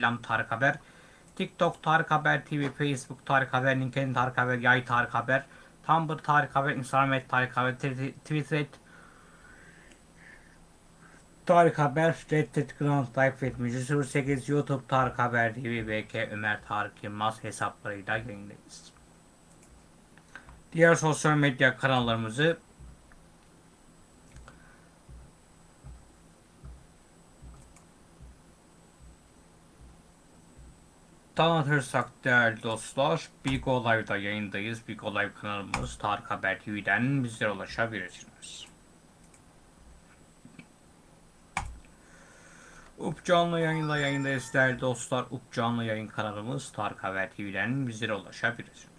Instagram Tarık Haber, TikTok Tarık Haber TV, Facebook Tarık Haber, LinkedIn Tarık Haber, Yay Tarık Haber, Tumblr Tarık Haber, Instagram Tarık Haber, Twi- Twitter et Tarık Haber, Reddit Grand Life etmiş 08 YouTube Tarık Haber TV, BK Ömer Tarık Yılmaz hesaplarıyla yayındayız. Diğer sosyal medya kanallarımızı Tanıtırsak değerli dostlar, Big O Live'da yayındayız. Big O Live kanalımız Tarık Haber TV'den bizlere ulaşabilirsiniz. Up Canlı yayında yayındayız değerli dostlar. Up Canlı yayın kanalımız Tarık Haber TV'den bizlere ulaşabilirsiniz.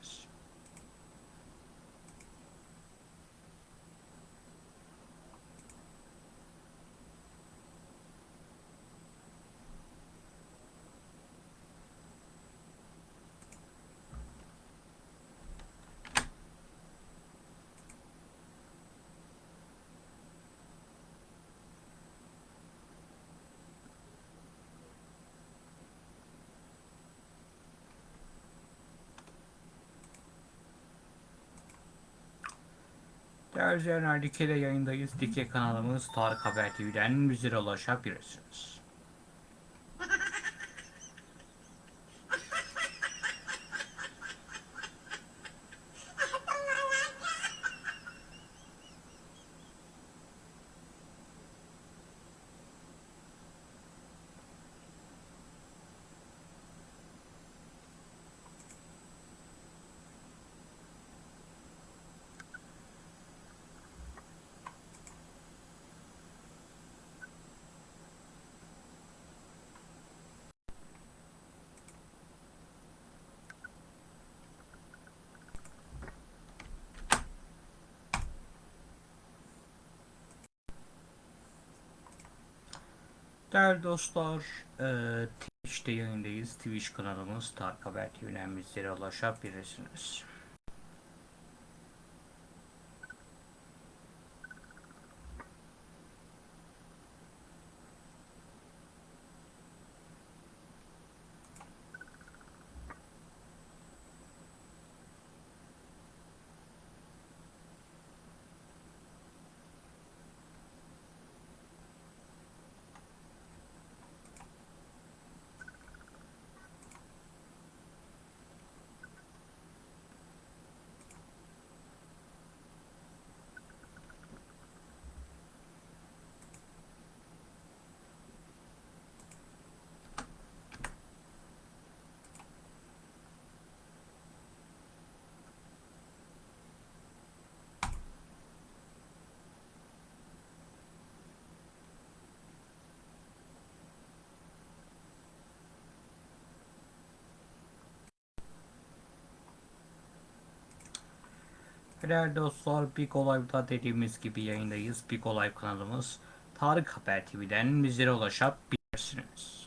İzleyenler Dike'de yayındayız. Dike kanalımız Tarık Haber TV'den bizlere ulaşabilirsiniz. Değerli dostlar, eee, Twitch'te yayındayız. Twitch kanalımız Tarık Haber TV'den bizlere ulaşabilirsiniz. Değerli dostlar, Big Olay'da dediğimiz gibi yayındayız. Big Olay kanalımız Tarık Haber TV'den bizlere ulaşabilirsiniz.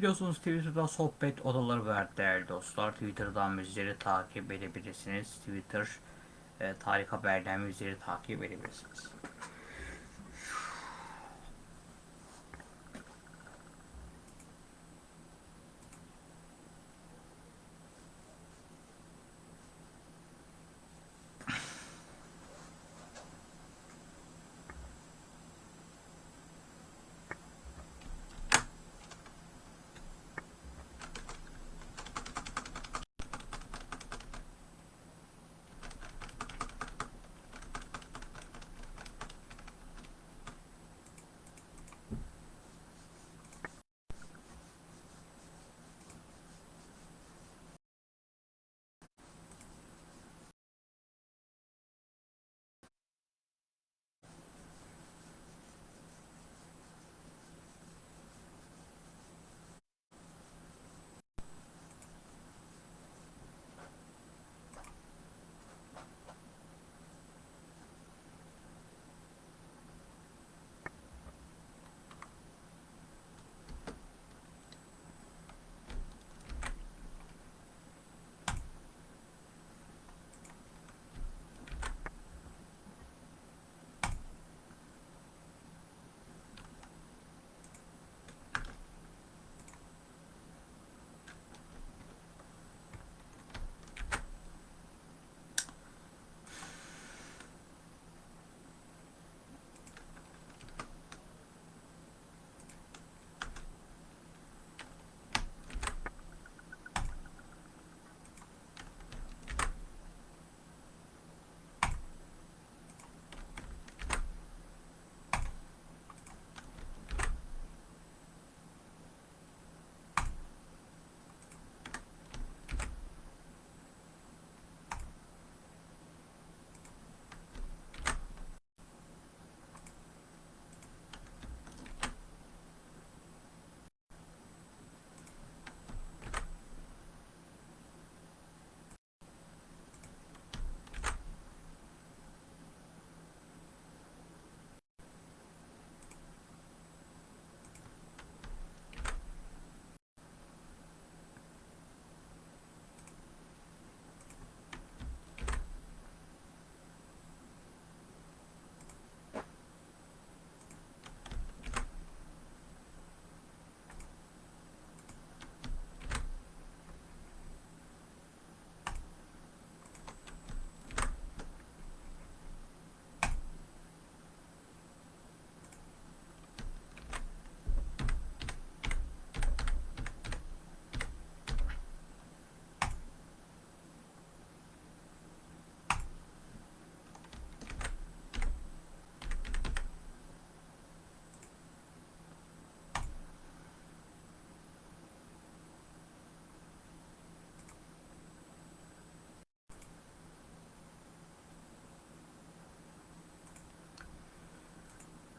Biliyorsunuz Twitter'da sohbet odaları var değerli dostlar. Twitter'dan bizleri takip edebilirsiniz. Twitter e, Tarık Haber'den takip edebilirsiniz.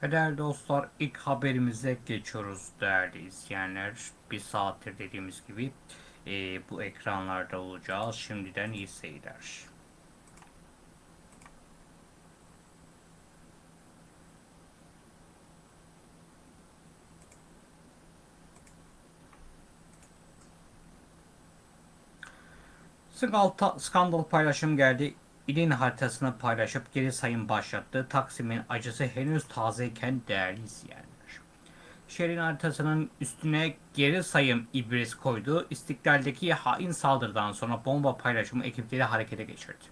Ve değerli dostlar ilk haberimize geçiyoruz değerli izleyenler. Bir saattir dediğimiz gibi e, bu ekranlarda olacağız. Şimdiden iyi seyirler. Skandal, paylaşım geldi. İlin haritasını paylaşıp geri sayım başlattı. Taksim'in acısı henüz tazeyken değerli izleyenler. Şehrin haritasının üstüne geri sayım ibresi koydu. İstiklal'deki hain saldırıdan sonra bomba paylaşımı ekipleri harekete geçirdi.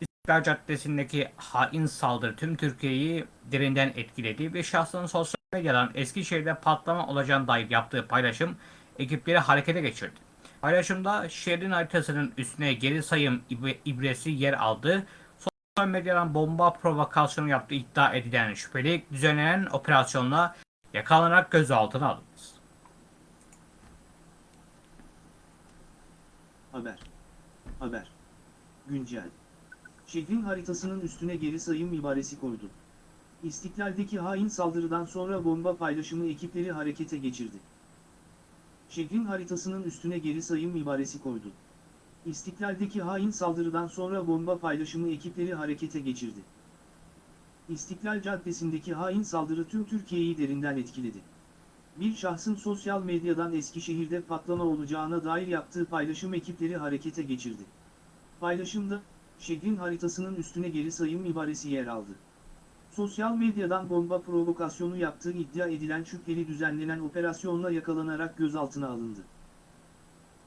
İstiklal Caddesi'ndeki hain saldırı tüm Türkiye'yi derinden etkiledi ve şahsın sosyal medyadan Eskişehir'de patlama olacağına dair yaptığı paylaşım ekipleri harekete geçirdi. Paylaşımda şehrin haritasının üstüne geri sayım ibresi yer aldı. Sosyal medyadan bomba provokasyonu yaptığı iddia edilen şüpheli düzenlenen operasyonla yakalanarak gözaltına alındı. Haber. Haber. Güncel. Şehrin haritasının üstüne geri sayım ibaresi koydu. İstiklal'deki hain saldırıdan sonra bomba paylaşımı ekipleri harekete geçirdi. Şehrin haritasının üstüne geri sayım ibaresi koydu. İstiklal'deki hain saldırıdan sonra bomba paylaşımı ekipleri harekete geçirdi. İstiklal Caddesi'ndeki hain saldırı tüm Türkiye'yi derinden etkiledi. Bir şahsın sosyal medyadan Eskişehir'de patlama olacağına dair yaptığı paylaşım ekipleri harekete geçirdi. Paylaşımda, şehrin haritasının üstüne geri sayım ibaresi yer aldı. Sosyal medyadan bomba provokasyonu yaptığı iddia edilen şüpheli düzenlenen operasyonla yakalanarak gözaltına alındı.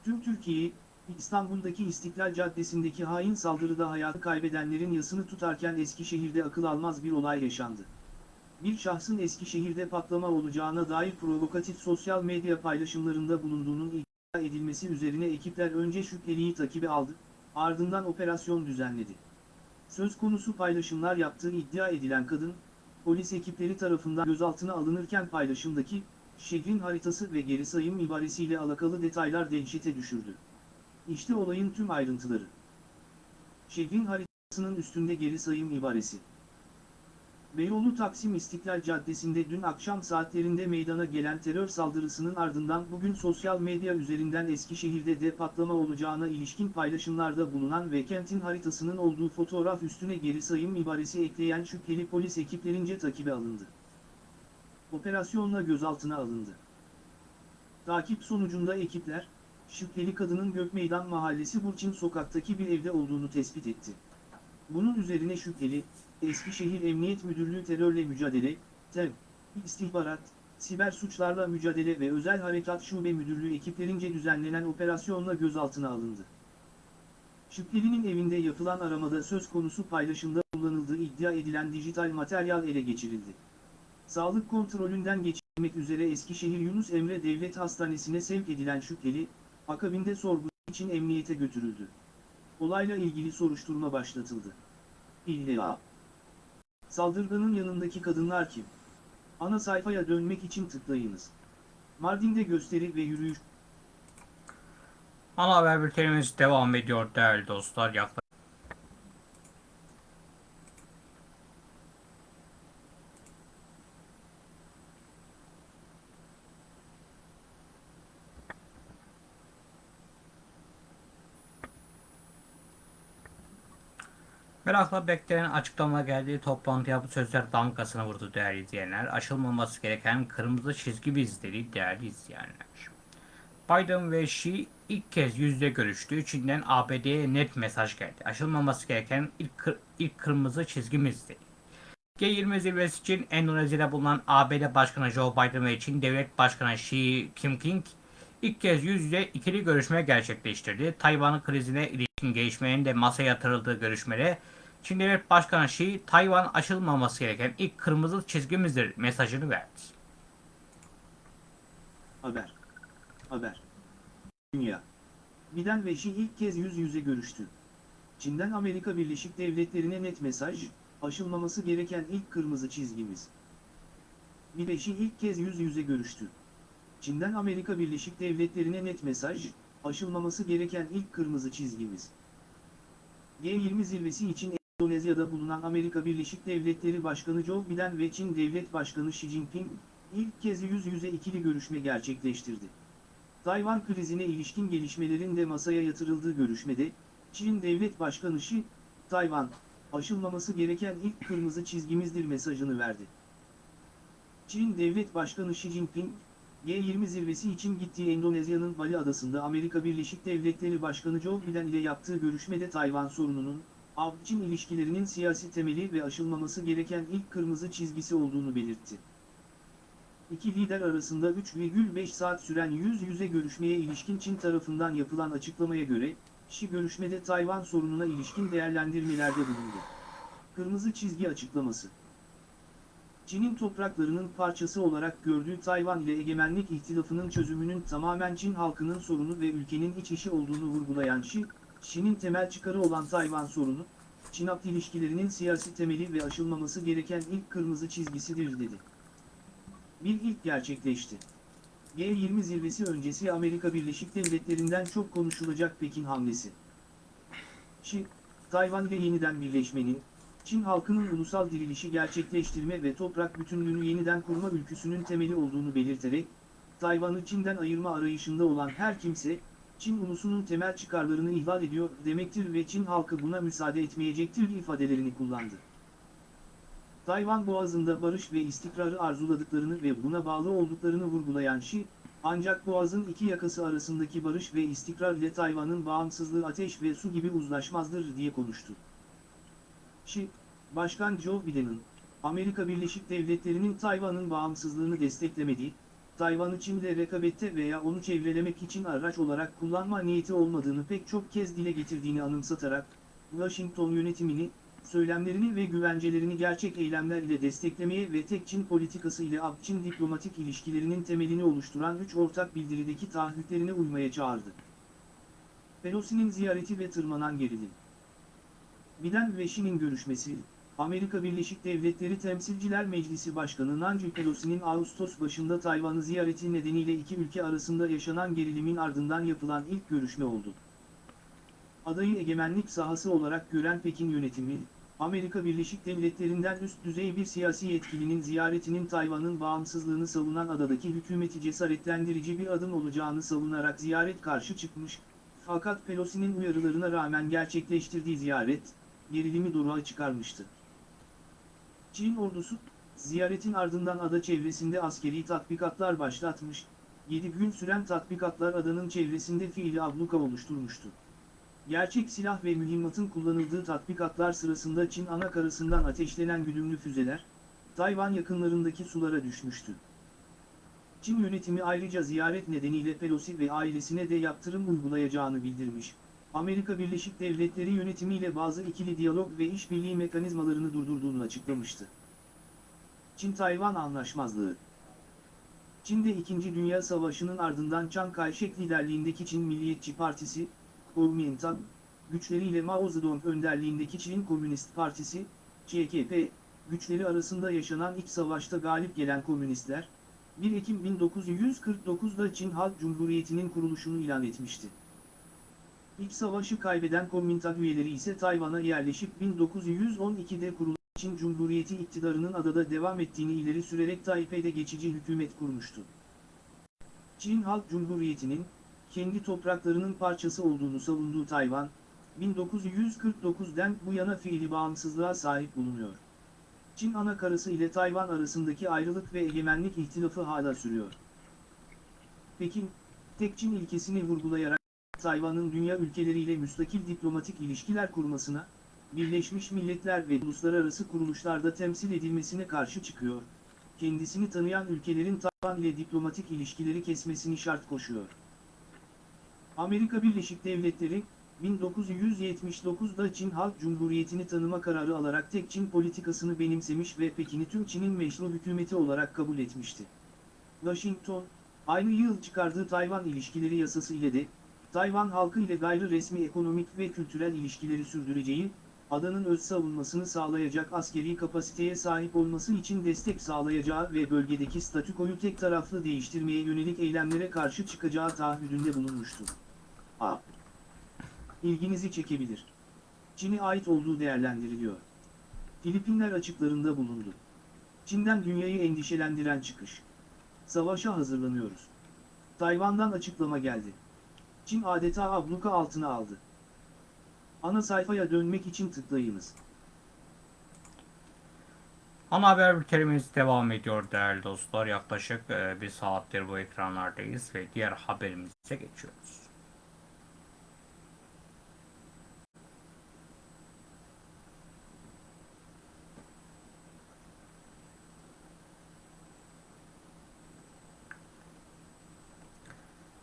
Tüm Türkiye, İstanbul'daki İstiklal Caddesi'ndeki hain saldırıda hayatı kaybedenlerin yasını tutarken Eskişehir'de akıl almaz bir olay yaşandı. Bir şahsın Eskişehir'de patlama olacağına dair provokatif sosyal medya paylaşımlarında bulunduğunun iddia edilmesi üzerine ekipler önce şüpheliyi takibe aldı, ardından operasyon düzenledi. Söz konusu paylaşımlar yaptığı iddia edilen kadın, polis ekipleri tarafından gözaltına alınırken paylaşımdaki, şehrin haritası ve geri sayım ibaresiyle alakalı detaylar dehşete düşürdü. İşte olayın tüm ayrıntıları. Şehrin haritasının üstünde geri sayım ibaresi. Beyoğlu Taksim İstiklal Caddesi'nde dün akşam saatlerinde meydana gelen terör saldırısının ardından bugün sosyal medya üzerinden Eskişehir'de de patlama olacağına ilişkin paylaşımlarda bulunan ve kentin haritasının olduğu fotoğraf üstüne geri sayım ibaresi ekleyen şüpheli polis ekiplerince takibe alındı. Operasyonla gözaltına alındı. Takip sonucunda ekipler, şüpheli kadının Gökmeydan Mahallesi Burçin sokaktaki bir evde olduğunu tespit etti. Bunun üzerine şüpheli, Eskişehir Emniyet Müdürlüğü Terörle Mücadele, TEM, İstihbarat, Siber Suçlarla Mücadele ve Özel Harekat Şube Müdürlüğü ekiplerince düzenlenen operasyonla gözaltına alındı. Şüphelinin evinde yapılan aramada söz konusu paylaşımda kullanıldığı iddia edilen dijital materyal ele geçirildi. Sağlık kontrolünden geçirmek üzere Eskişehir Yunus Emre Devlet Hastanesi'ne sevk edilen şüpheli, akabinde sorgu için emniyete götürüldü. Olayla ilgili soruşturma başlatıldı. İlla. Saldırganın yanındaki kadınlar kim? Ana sayfaya dönmek için tıklayınız. Mardin'de gösteri ve yürüyüş. Ana haber bültenimiz devam ediyor değerli dostlar. Yaklaşık Merakla beklenen açıklama geldiği toplantıya bu sözler damgasını vurdu değerli izleyenler. Aşılmaması gereken kırmızı çizgi bizleri değerli izleyenler. Biden ve Xi ilk kez yüzde görüştü. Çin'den ABD'ye net mesaj geldi. Aşılmaması gereken ilk, kır, ilk kırmızı çizgimizdi. G20 zirvesi için Endonezya'da bulunan ABD Başkanı Joe Biden ve Çin Devlet Başkanı Xi Jinping ilk kez yüz yüze ikili görüşme gerçekleştirdi. Tayvan krizine ilişkin gelişmenin de masaya yatırıldığı görüşmede Çin Devlet Başkanı Xi, Tayvan aşılmaması gereken ilk kırmızı çizgimizdir mesajını verdi. Haber. Haber. Dünya. Biden ve Xi ilk kez yüz yüze görüştü. Çin'den Amerika Birleşik Devletleri'ne net mesaj, aşılmaması gereken ilk kırmızı çizgimiz. Biden Xi ilk kez yüz yüze görüştü. Çin'den Amerika Birleşik Devletleri'ne net mesaj, aşılmaması gereken ilk kırmızı çizgimiz. G20 zirvesi için Endonezya'da bulunan Amerika Birleşik Devletleri Başkanı Joe Biden ve Çin Devlet Başkanı Xi Jinping, ilk kez yüz yüze ikili görüşme gerçekleştirdi. Tayvan krizine ilişkin gelişmelerin de masaya yatırıldığı görüşmede, Çin Devlet Başkanı Xi, Tayvan, aşılmaması gereken ilk kırmızı çizgimizdir mesajını verdi. Çin Devlet Başkanı Xi Jinping, G20 zirvesi için gittiği Endonezya'nın Bali adasında Amerika Birleşik Devletleri Başkanı Joe Biden ile yaptığı görüşmede Tayvan sorununun, Av-Çin ilişkilerinin siyasi temeli ve aşılmaması gereken ilk kırmızı çizgisi olduğunu belirtti. İki lider arasında 3,5 saat süren yüz yüze görüşmeye ilişkin Çin tarafından yapılan açıklamaya göre, Xi görüşmede Tayvan sorununa ilişkin değerlendirmelerde bulundu. Kırmızı çizgi açıklaması Çin'in topraklarının parçası olarak gördüğü Tayvan ile egemenlik ihtilafının çözümünün tamamen Çin halkının sorunu ve ülkenin iç işi olduğunu vurgulayan Xi, Çin'in temel çıkarı olan Tayvan sorunu, Çin-Akt ilişkilerinin siyasi temeli ve aşılmaması gereken ilk kırmızı çizgisidir dedi. Bir ilk gerçekleşti. G20 zirvesi öncesi Amerika Birleşik Devletleri'nden çok konuşulacak Pekin hamlesi. Xi, Tayvan ile yeniden birleşmenin, Çin halkının ulusal dirilişi gerçekleştirme ve toprak bütünlüğünü yeniden kurma ülküsünün temeli olduğunu belirterek, Tayvan'ı Çin'den ayırma arayışında olan her kimse, Çin ulusunun temel çıkarlarını ihlal ediyor demektir ve Çin halkı buna müsaade etmeyecektir ifadelerini kullandı. Tayvan Boğazı'nda barış ve istikrarı arzuladıklarını ve buna bağlı olduklarını vurgulayan Xi, ancak Boğaz'ın iki yakası arasındaki barış ve istikrar ile Tayvan'ın bağımsızlığı ateş ve su gibi uzlaşmazdır diye konuştu. Xi, Başkan Joe Biden'ın, Amerika Birleşik Devletleri'nin Tayvan'ın bağımsızlığını desteklemediği, Tayvan'ı Çin'le rekabette veya onu çevrelemek için araç olarak kullanma niyeti olmadığını pek çok kez dile getirdiğini anımsatarak, Washington yönetimini, söylemlerini ve güvencelerini gerçek eylemler ile desteklemeye ve tek Çin politikası ile Ak-Çin diplomatik ilişkilerinin temelini oluşturan üç ortak bildirideki taahhütlerine uymaya çağırdı. Pelosi'nin ziyareti ve tırmanan gerilim. Biden ve Xi'nin görüşmesi, Amerika Birleşik Devletleri Temsilciler Meclisi Başkanı Nancy Pelosi'nin Ağustos başında Tayvan'ı ziyareti nedeniyle iki ülke arasında yaşanan gerilimin ardından yapılan ilk görüşme oldu. Adayı egemenlik sahası olarak gören Pekin yönetimi, Amerika Birleşik Devletleri'nden üst düzey bir siyasi yetkilinin ziyaretinin Tayvan'ın bağımsızlığını savunan adadaki hükümeti cesaretlendirici bir adım olacağını savunarak ziyaret karşı çıkmış, fakat Pelosi'nin uyarılarına rağmen gerçekleştirdiği ziyaret, gerilimi doruğa çıkarmıştı. Çin ordusu, ziyaretin ardından ada çevresinde askeri tatbikatlar başlatmış, 7 gün süren tatbikatlar adanın çevresinde fiili abluka oluşturmuştu. Gerçek silah ve mühimmatın kullanıldığı tatbikatlar sırasında Çin ana karasından ateşlenen güdümlü füzeler, Tayvan yakınlarındaki sulara düşmüştü. Çin yönetimi ayrıca ziyaret nedeniyle Pelosi ve ailesine de yaptırım uygulayacağını bildirmiş. Amerika Birleşik Devletleri yönetimiyle bazı ikili diyalog ve işbirliği mekanizmalarını durdurduğunu açıklamıştı. Çin-Tayvan Anlaşmazlığı Çin'de 2. Dünya Savaşı'nın ardından Chiang Kai-shek liderliğindeki Çin Milliyetçi Partisi, Kuomintang, güçleriyle Mao Zedong önderliğindeki Çin Komünist Partisi, CKP, güçleri arasında yaşanan iç savaşta galip gelen komünistler, 1 Ekim 1949'da Çin Halk Cumhuriyeti'nin kuruluşunu ilan etmişti. İç savaşı kaybeden Komintang üyeleri ise Tayvan'a yerleşip 1912'de kurulan Çin Cumhuriyeti iktidarının adada devam ettiğini ileri sürerek Taipei'de geçici hükümet kurmuştu. Çin Halk Cumhuriyeti'nin, kendi topraklarının parçası olduğunu savunduğu Tayvan, 1949'den bu yana fiili bağımsızlığa sahip bulunuyor. Çin ana karası ile Tayvan arasındaki ayrılık ve egemenlik ihtilafı hala sürüyor. Pekin, tek Çin ilkesini vurgulayarak, Tayvan'ın dünya ülkeleriyle müstakil diplomatik ilişkiler kurmasına, Birleşmiş Milletler ve uluslararası kuruluşlarda temsil edilmesine karşı çıkıyor. Kendisini tanıyan ülkelerin Tayvan ile diplomatik ilişkileri kesmesini şart koşuyor. Amerika Birleşik Devletleri, 1979'da Çin Halk Cumhuriyeti'ni tanıma kararı alarak tek Çin politikasını benimsemiş ve Pekin'i tüm Çin'in meşru hükümeti olarak kabul etmişti. Washington, aynı yıl çıkardığı Tayvan İlişkileri Yasası ile de, Tayvan halkı ile gayri resmi ekonomik ve kültürel ilişkileri sürdüreceği, adanın öz savunmasını sağlayacak askeri kapasiteye sahip olması için destek sağlayacağı ve bölgedeki statükoyu tek taraflı değiştirmeye yönelik eylemlere karşı çıkacağı taahhüdünde bulunmuştu. A. İlginizi çekebilir. Çin'e ait olduğu değerlendiriliyor. Filipinler açıklarında bulundu. Çin'den dünyayı endişelendiren çıkış. Savaşa hazırlanıyoruz. Tayvan'dan açıklama geldi. Çin adeta abluka altına aldı. Ana sayfaya dönmek için tıklayınız. Ana haber bültenimiz devam ediyor değerli dostlar. Yaklaşık e, bir saattir bu ekranlardayız ve diğer haberimize geçiyoruz.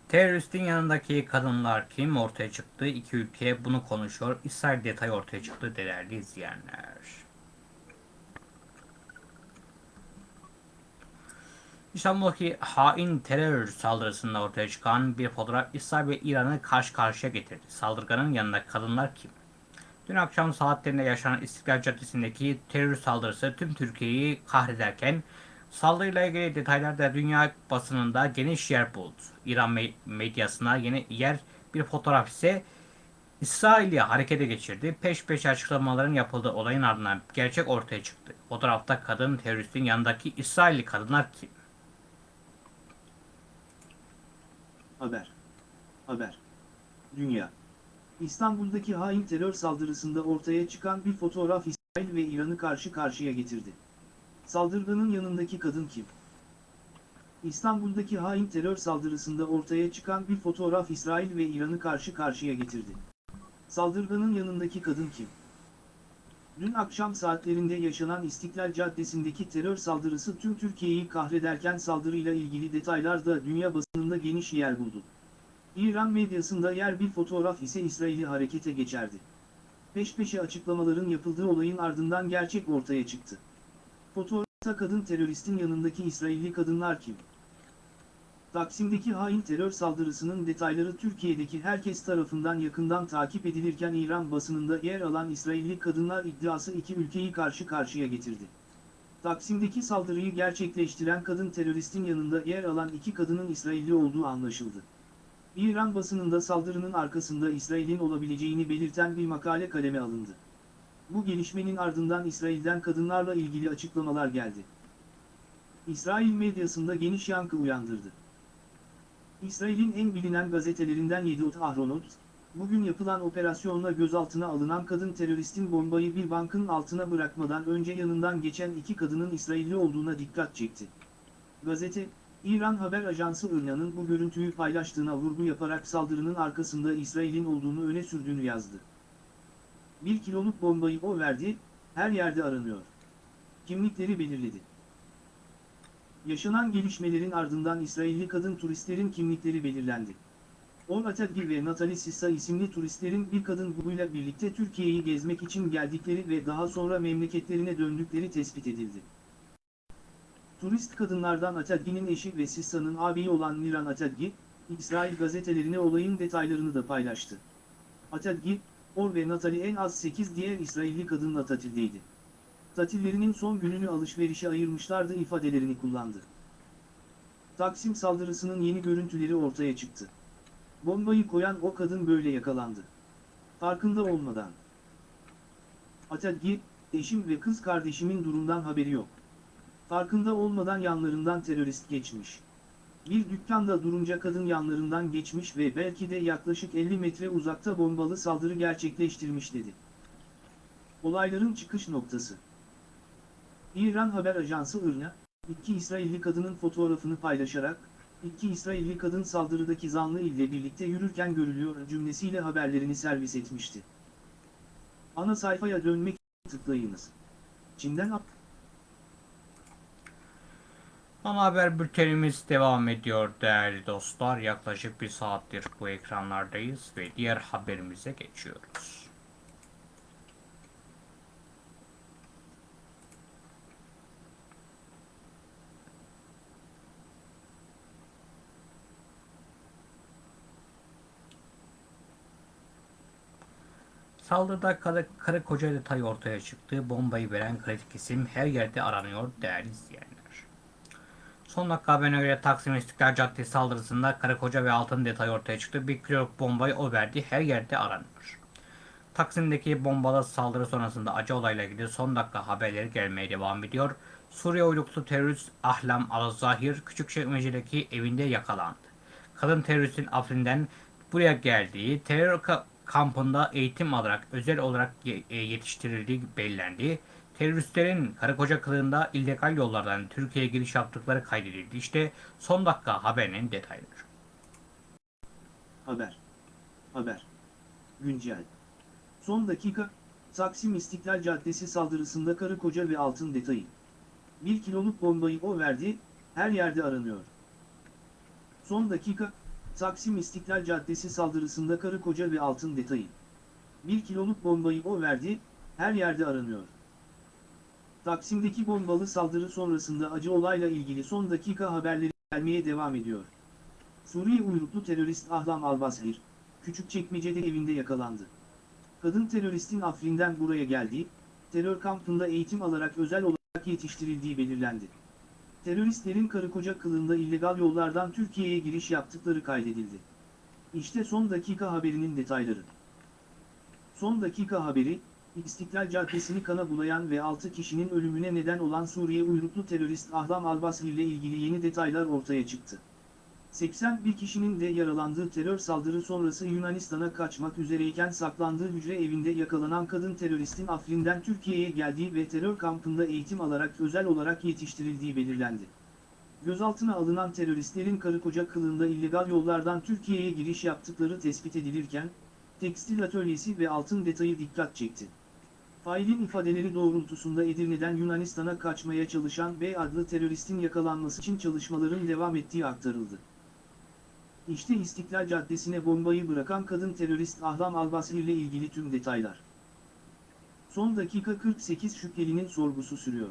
Teröristin yanındaki kadınlar kim ortaya çıktı? İki ülke bunu konuşuyor. İsrail detayı ortaya çıktı değerli izleyenler. İstanbul'daki hain terör saldırısında ortaya çıkan bir fotoğraf İsrail ve İran'ı karşı karşıya getirdi. Saldırganın yanında kadınlar kim? Dün akşam saatlerinde yaşanan İstiklal Caddesi'ndeki terör saldırısı tüm Türkiye'yi kahrederken saldırıyla ilgili detaylar da dünya basınında geniş yer buldu. İran me- medyasına yeni yer bir fotoğraf ise İsrail'i harekete geçirdi. Peş peşe açıklamaların yapıldığı olayın ardından gerçek ortaya çıktı. Fotoğrafta kadın teröristin yanındaki İsrailli kadınlar kim? Haber. Haber. Dünya. İstanbul'daki hain terör saldırısında ortaya çıkan bir fotoğraf İsrail ve İran'ı karşı karşıya getirdi. Saldırganın yanındaki kadın kim? İstanbul'daki hain terör saldırısında ortaya çıkan bir fotoğraf İsrail ve İran'ı karşı karşıya getirdi. Saldırganın yanındaki kadın kim? Dün akşam saatlerinde yaşanan İstiklal Caddesi'ndeki terör saldırısı tüm Türkiye'yi kahrederken saldırıyla ilgili detaylar da dünya basınında geniş yer buldu. İran medyasında yer bir fotoğraf ise İsrail'i harekete geçerdi. Peş peşe açıklamaların yapıldığı olayın ardından gerçek ortaya çıktı. Fotoğrafta kadın teröristin yanındaki İsrailli kadınlar kim? Taksim'deki hain terör saldırısının detayları Türkiye'deki herkes tarafından yakından takip edilirken İran basınında yer alan İsrailli kadınlar iddiası iki ülkeyi karşı karşıya getirdi. Taksim'deki saldırıyı gerçekleştiren kadın teröristin yanında yer alan iki kadının İsrailli olduğu anlaşıldı. İran basınında saldırının arkasında İsrail'in olabileceğini belirten bir makale kaleme alındı. Bu gelişmenin ardından İsrail'den kadınlarla ilgili açıklamalar geldi. İsrail medyasında geniş yankı uyandırdı. İsrail'in en bilinen gazetelerinden Yediot Ahronot, bugün yapılan operasyonla gözaltına alınan kadın teröristin bombayı bir bankın altına bırakmadan önce yanından geçen iki kadının İsrailli olduğuna dikkat çekti. Gazete, İran haber ajansı IRNA'nın bu görüntüyü paylaştığına vurgu yaparak saldırının arkasında İsrail'in olduğunu öne sürdüğünü yazdı. Bir kiloluk bombayı o verdi, her yerde aranıyor. Kimlikleri belirledi. Yaşanan gelişmelerin ardından İsrailli kadın turistlerin kimlikleri belirlendi. Or Atadgir ve Natalie Sissa isimli turistlerin bir kadın grubuyla birlikte Türkiye'yi gezmek için geldikleri ve daha sonra memleketlerine döndükleri tespit edildi. Turist kadınlardan Atadgi'nin eşi ve Sissa'nın ağabeyi olan Miran Atadgi, İsrail gazetelerine olayın detaylarını da paylaştı. Atadgi, Or ve Natalie en az 8 diğer İsrailli kadınla tatildeydi. Tatillerinin son gününü alışverişe ayırmışlardı ifadelerini kullandı. Taksim saldırısının yeni görüntüleri ortaya çıktı. Bombayı koyan o kadın böyle yakalandı. Farkında olmadan. Atadgi, eşim ve kız kardeşimin durumdan haberi yok. Farkında olmadan yanlarından terörist geçmiş. Bir dükkanda durunca kadın yanlarından geçmiş ve belki de yaklaşık 50 metre uzakta bombalı saldırı gerçekleştirmiş dedi. Olayların çıkış noktası. İran haber ajansı IRNA, iki İsrailli kadının fotoğrafını paylaşarak, iki İsrailli kadın saldırıdaki zanlı ile birlikte yürürken görülüyor cümlesiyle haberlerini servis etmişti. Ana sayfaya dönmek tıklayınız. Çin'den Ana haber bültenimiz devam ediyor değerli dostlar. Yaklaşık bir saattir bu ekranlardayız ve diğer haberimize geçiyoruz. Saldırıda karı, karı koca detayı ortaya çıktı. Bombayı veren kritik isim her yerde aranıyor değerli izleyenler. Son dakika haberine göre Taksim İstiklal Caddesi saldırısında karı koca ve altın detayı ortaya çıktı. Bir kiloluk bombayı o verdi. Her yerde aranıyor. Taksim'deki bombalı saldırı sonrasında acı olayla ilgili son dakika haberleri gelmeye devam ediyor. Suriye uyruklu terörist Ahlam Al-Zahir Küçükçekmece'deki evinde yakalandı. Kadın teröristin Afrin'den buraya geldiği, terör ka- kampında eğitim alarak özel olarak e, yetiştirildiği belirlendi. Teröristlerin karı koca kılığında illegal yollardan Türkiye'ye giriş yaptıkları kaydedildi. İşte son dakika haberinin detayları. Haber. Haber. Güncel. Son dakika, Taksim İstiklal Caddesi saldırısında karı koca ve altın detayı. Bir kiloluk bombayı o verdi, her yerde aranıyor. Son dakika, Taksim İstiklal Caddesi saldırısında karı koca ve altın detayı. Bir kiloluk bombayı o verdi, her yerde aranıyor. Taksim'deki bombalı saldırı sonrasında acı olayla ilgili son dakika haberleri gelmeye devam ediyor. Suriye uyruklu terörist Ahlam Albasir, Küçükçekmece'de evinde yakalandı. Kadın teröristin Afrin'den buraya geldiği, terör kampında eğitim alarak özel olarak yetiştirildiği belirlendi. Teröristlerin karı koca kılığında illegal yollardan Türkiye'ye giriş yaptıkları kaydedildi. İşte son dakika haberinin detayları. Son dakika haberi, İstiklal Caddesi'ni kana bulayan ve 6 kişinin ölümüne neden olan Suriye uyruklu terörist Ahlam Albasri ile ilgili yeni detaylar ortaya çıktı. 81 kişinin de yaralandığı terör saldırı sonrası Yunanistan'a kaçmak üzereyken saklandığı hücre evinde yakalanan kadın teröristin Afrin'den Türkiye'ye geldiği ve terör kampında eğitim alarak özel olarak yetiştirildiği belirlendi. Gözaltına alınan teröristlerin karı koca kılığında illegal yollardan Türkiye'ye giriş yaptıkları tespit edilirken, tekstil atölyesi ve altın detayı dikkat çekti. Failin ifadeleri doğrultusunda Edirne'den Yunanistan'a kaçmaya çalışan B adlı teröristin yakalanması için çalışmaların devam ettiği aktarıldı. İşte İstiklal Caddesi'ne bombayı bırakan kadın terörist Ahlam Albasri ile ilgili tüm detaylar. Son dakika 48 şüphelinin sorgusu sürüyor.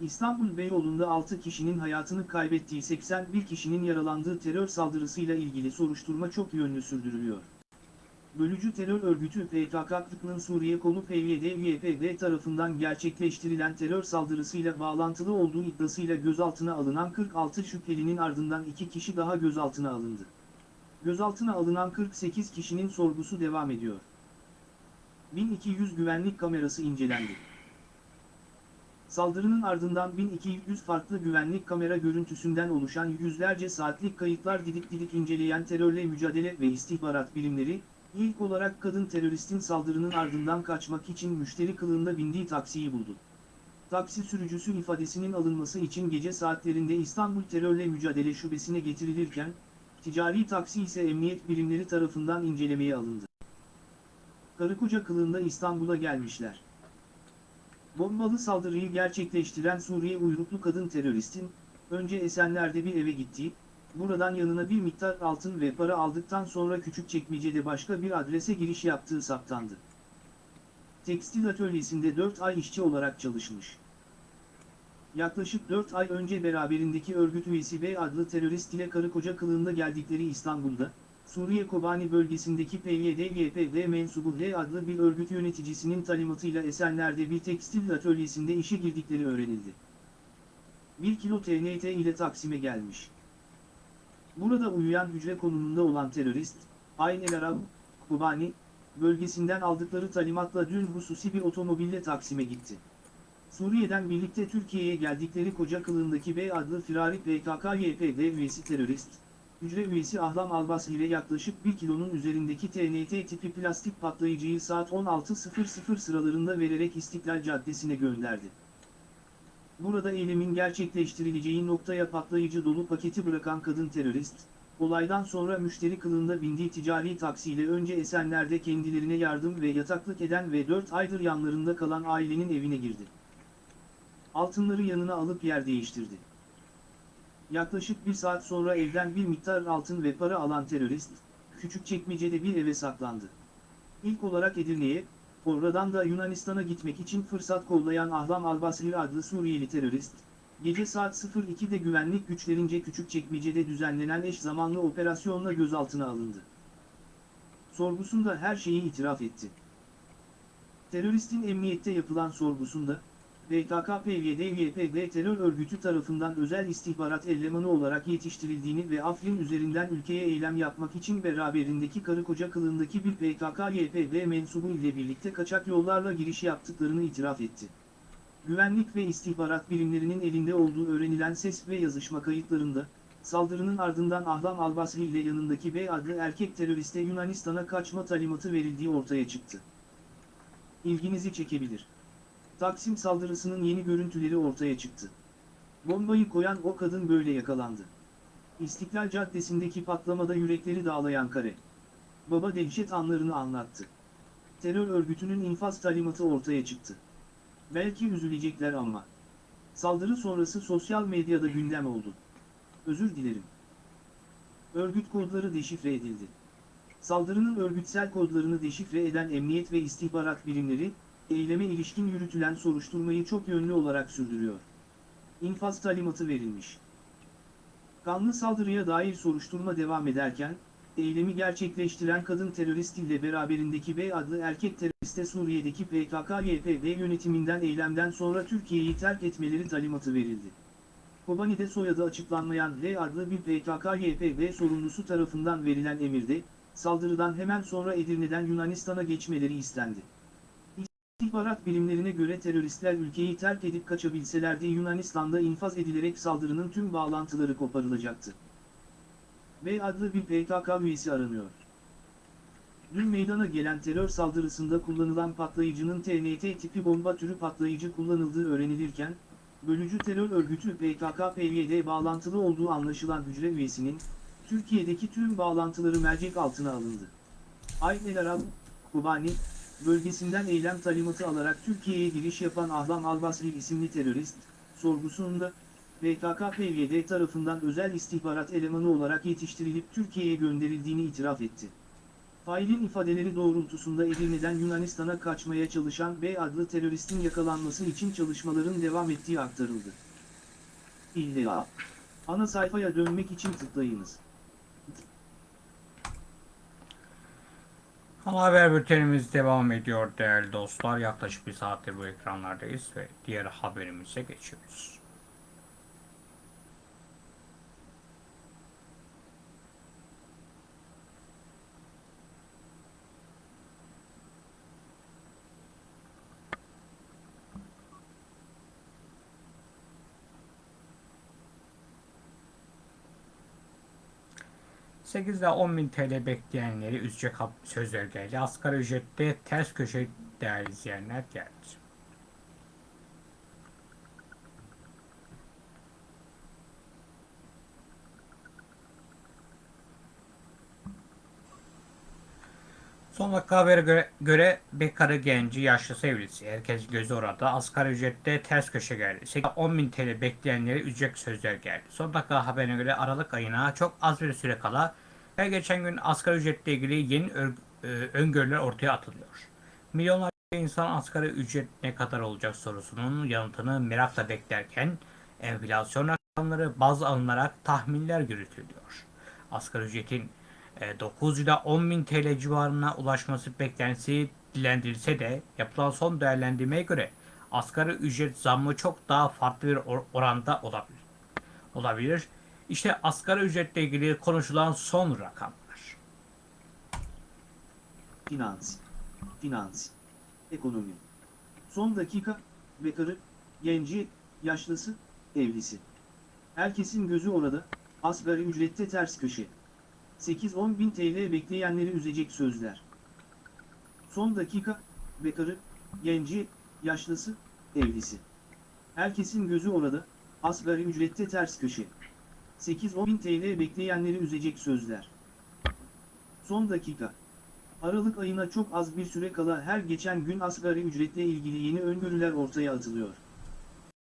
İstanbul Beyoğlu'nda 6 kişinin hayatını kaybettiği 81 kişinin yaralandığı terör saldırısıyla ilgili soruşturma çok yönlü sürdürülüyor. Bölücü terör örgütü PKK'nın Suriye konu PYD-YPG tarafından gerçekleştirilen terör saldırısıyla bağlantılı olduğu iddiasıyla gözaltına alınan 46 şüphelinin ardından 2 kişi daha gözaltına alındı. Gözaltına alınan 48 kişinin sorgusu devam ediyor. 1200 güvenlik kamerası incelendi. Saldırının ardından 1200 farklı güvenlik kamera görüntüsünden oluşan yüzlerce saatlik kayıtlar didik didik inceleyen terörle mücadele ve istihbarat birimleri, İlk olarak kadın teröristin saldırının ardından kaçmak için müşteri kılığında bindiği taksiyi buldu. Taksi sürücüsü ifadesinin alınması için gece saatlerinde İstanbul Terörle Mücadele Şubesi'ne getirilirken, ticari taksi ise emniyet birimleri tarafından incelemeye alındı. Karıkoca kılığında İstanbul'a gelmişler. Bombalı saldırıyı gerçekleştiren Suriye uyruklu kadın teröristin, önce Esenler'de bir eve gittiği, buradan yanına bir miktar altın ve para aldıktan sonra Küçükçekmece'de başka bir adrese giriş yaptığı saptandı. Tekstil atölyesinde 4 ay işçi olarak çalışmış. Yaklaşık 4 ay önce beraberindeki örgüt üyesi B adlı terörist ile karı koca kılığında geldikleri İstanbul'da, Suriye Kobani bölgesindeki PYD-YPG mensubu H adlı bir örgüt yöneticisinin talimatıyla Esenler'de bir tekstil atölyesinde işe girdikleri öğrenildi. 1 kilo TNT ile Taksim'e gelmiş. Burada uyuyan hücre konumunda olan terörist, Ayn el Arab, Kobani, bölgesinden aldıkları talimatla dün hususi bir otomobille Taksim'e gitti. Suriye'den birlikte Türkiye'ye geldikleri koca kılığındaki B adlı firari PKK-YPG üyesi terörist, hücre üyesi Ahlam Albas ile yaklaşık 1 kilonun üzerindeki TNT tipi plastik patlayıcıyı saat 16.00 sıralarında vererek İstiklal Caddesi'ne gönderdi. Burada eylemin gerçekleştirileceği noktaya patlayıcı dolu paketi bırakan kadın terörist, olaydan sonra müşteri kılığında bindiği ticari taksiyle önce Esenler'de kendilerine yardım ve yataklık eden ve 4 aydır yanlarında kalan ailenin evine girdi. Altınları yanına alıp yer değiştirdi. Yaklaşık bir saat sonra evden bir miktar altın ve para alan terörist, Küçükçekmece'de bir eve saklandı. İlk olarak Edirne'ye, oradan da Yunanistan'a gitmek için fırsat kollayan Ahlam Albasri adlı Suriyeli terörist, gece saat 02'de güvenlik güçlerince Küçükçekmece'de düzenlenen eş zamanlı operasyonla gözaltına alındı. Sorgusunda her şeyi itiraf etti. Teröristin emniyette yapılan sorgusunda, PKK-PYD-YPG terör örgütü tarafından özel istihbarat elemanı olarak yetiştirildiğini ve Afrin üzerinden ülkeye eylem yapmak için beraberindeki karı koca kılığındaki bir PKK-YPG mensubu ile birlikte kaçak yollarla giriş yaptıklarını itiraf etti. Güvenlik ve istihbarat birimlerinin elinde olduğu öğrenilen ses ve yazışma kayıtlarında, saldırının ardından Ahlam Albasri ile yanındaki Bey adlı erkek teröriste Yunanistan'a kaçma talimatı verildiği ortaya çıktı. İlginizi çekebilir. Taksim saldırısının yeni görüntüleri ortaya çıktı. Bombayı koyan o kadın böyle yakalandı. İstiklal Caddesi'ndeki patlamada yürekleri dağlayan kare. Baba dehşet anlarını anlattı. Terör örgütünün infaz talimatı ortaya çıktı. Belki üzülecekler ama. Saldırı sonrası sosyal medyada gündem oldu. Özür dilerim. Örgüt kodları deşifre edildi. Saldırının örgütsel kodlarını deşifre eden emniyet ve istihbarat birimleri, eyleme ilişkin yürütülen soruşturmayı çok yönlü olarak sürdürüyor. İnfaz talimatı verilmiş. Kanlı saldırıya dair soruşturma devam ederken, eylemi gerçekleştiren kadın terörist ile beraberindeki B adlı erkek teröriste Suriye'deki PKK-YPG yönetiminden eylemden sonra Türkiye'yi terk etmeleri talimatı verildi. Kobani'de soyadı açıklanmayan L adlı bir PKK-YPG sorumlusu tarafından verilen emirde, saldırıdan hemen sonra Edirne'den Yunanistan'a geçmeleri istendi. İstihbarat bilimlerine göre teröristler ülkeyi terk edip kaçabilselerdi Yunanistan'da infaz edilerek saldırının tüm bağlantıları koparılacaktı. B adlı bir PKK üyesi aranıyor. Dün meydana gelen terör saldırısında kullanılan patlayıcının TNT tipi bomba türü patlayıcı kullanıldığı öğrenilirken, bölücü terör örgütü PKK-PYD bağlantılı olduğu anlaşılan hücre üyesinin, Türkiye'deki tüm bağlantıları mercek altına alındı. Ayn el Arab, Kobani, bölgesinden eylem talimatı alarak Türkiye'ye giriş yapan Ahlam Albasri isimli terörist, sorgusunda, PKK-PYD tarafından özel istihbarat elemanı olarak yetiştirilip Türkiye'ye gönderildiğini itiraf etti. Failin ifadeleri doğrultusunda Edirne'den Yunanistan'a kaçmaya çalışan B adlı teröristin yakalanması için çalışmaların devam ettiği aktarıldı. İlla. Ana sayfaya dönmek için tıklayınız. Ana haber bültenimiz devam ediyor değerli dostlar. Yaklaşık bir saattir bu ekranlardayız ve diğer haberimize geçiyoruz. ...8 ile 10 bin TL bekleyenleri üzecek sözler geldi. Asgari ücrette ters köşe değerli izleyenler geldi. Son habere göre, göre bekarı genci yaşlı sevgilisi. Herkes gözü orada. Asgari ücrette ters köşe geldi. 10 bin TL bekleyenleri ücret sözler geldi. Son dakika haberine göre Aralık ayına çok az bir süre kala her geçen gün asgari ücretle ilgili yeni e, öngörüler ortaya atılıyor. Milyonlarca insan asgari ücret ne kadar olacak sorusunun yanıtını merakla beklerken enflasyon rakamları baz alınarak tahminler yürütülüyor. Asgari ücretin 9 ila 10 bin TL civarına ulaşması beklentisi dilendirilse de yapılan son değerlendirmeye göre asgari ücret zammı çok daha farklı bir or- oranda olabilir. olabilir. İşte asgari ücretle ilgili konuşulan son rakamlar. Finans. Finans. Ekonomi. Son dakika, bekarı, genci, yaşlısı, evlisi. Herkesin gözü orada, asgari ücrette ters köşe. 8-10 bin TL bekleyenleri üzecek sözler. Son dakika, bekarı, genci, yaşlısı, evlisi. Herkesin gözü orada, asgari ücrette ters köşe. 8-10 bin TL bekleyenleri üzecek sözler. Son dakika. Aralık ayına çok az bir süre kala her geçen gün asgari ücretle ilgili yeni öngörüler ortaya atılıyor.